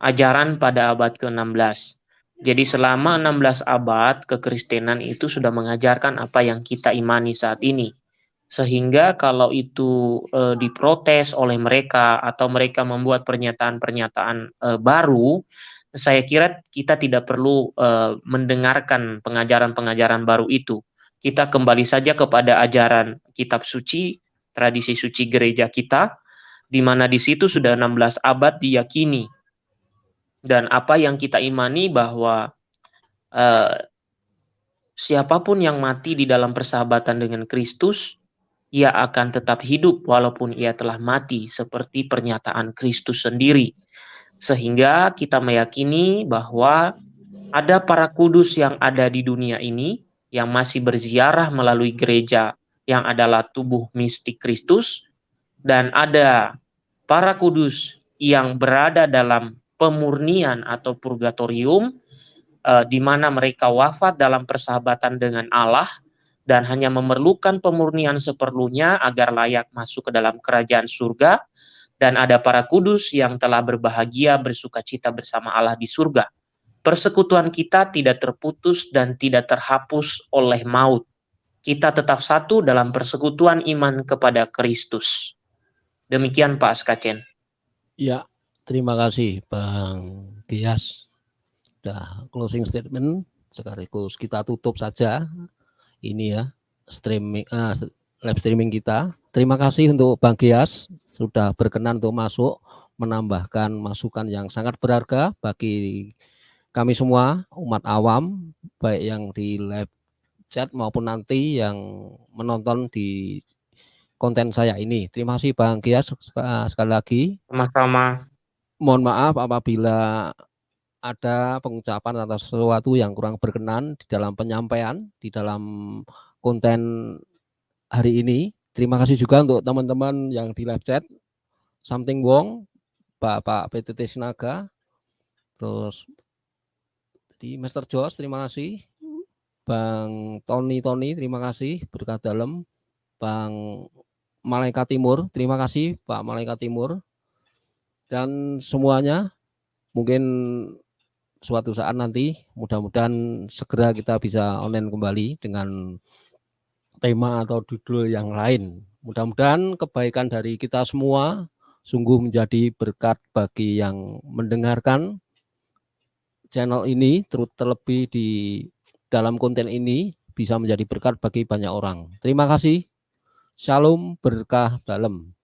ajaran pada abad ke-16 jadi selama 16 abad kekristenan itu sudah mengajarkan apa yang kita imani saat ini. Sehingga kalau itu e, diprotes oleh mereka atau mereka membuat pernyataan-pernyataan e, baru, saya kira kita tidak perlu e, mendengarkan pengajaran-pengajaran baru itu. Kita kembali saja kepada ajaran kitab suci, tradisi suci gereja kita, di mana di situ sudah 16 abad diyakini dan apa yang kita imani bahwa uh, siapa pun yang mati di dalam persahabatan dengan Kristus ia akan tetap hidup walaupun ia telah mati seperti pernyataan Kristus sendiri. Sehingga kita meyakini bahwa ada para kudus yang ada di dunia ini yang masih berziarah melalui gereja yang adalah tubuh mistik Kristus dan ada para kudus yang berada dalam pemurnian atau purgatorium uh, di mana mereka wafat dalam persahabatan dengan Allah dan hanya memerlukan pemurnian seperlunya agar layak masuk ke dalam kerajaan surga dan ada para kudus yang telah berbahagia bersuka cita bersama Allah di surga. Persekutuan kita tidak terputus dan tidak terhapus oleh maut. Kita tetap satu dalam persekutuan iman kepada Kristus. Demikian Pak Skacen. Ya, Terima kasih Bang Gias. Sudah closing statement sekaligus kita tutup saja ini ya streaming uh, live streaming kita. Terima kasih untuk Bang Gias sudah berkenan untuk masuk menambahkan masukan yang sangat berharga bagi kami semua umat awam baik yang di live chat maupun nanti yang menonton di konten saya ini. Terima kasih Bang Gias sekali lagi. Sama-sama mohon maaf apabila ada pengucapan atau sesuatu yang kurang berkenan di dalam penyampaian di dalam konten hari ini. Terima kasih juga untuk teman-teman yang di live chat. Something Wong, Bapak PTT Sinaga, terus di Master Jos, terima kasih. Bang Tony Tony, terima kasih berkat dalam. Bang Malaikat Timur, terima kasih Pak Malaikat Timur dan semuanya mungkin suatu saat nanti mudah-mudahan segera kita bisa online kembali dengan tema atau judul yang lain. Mudah-mudahan kebaikan dari kita semua sungguh menjadi berkat bagi yang mendengarkan channel ini terlebih di dalam konten ini bisa menjadi berkat bagi banyak orang. Terima kasih. Shalom berkah dalam.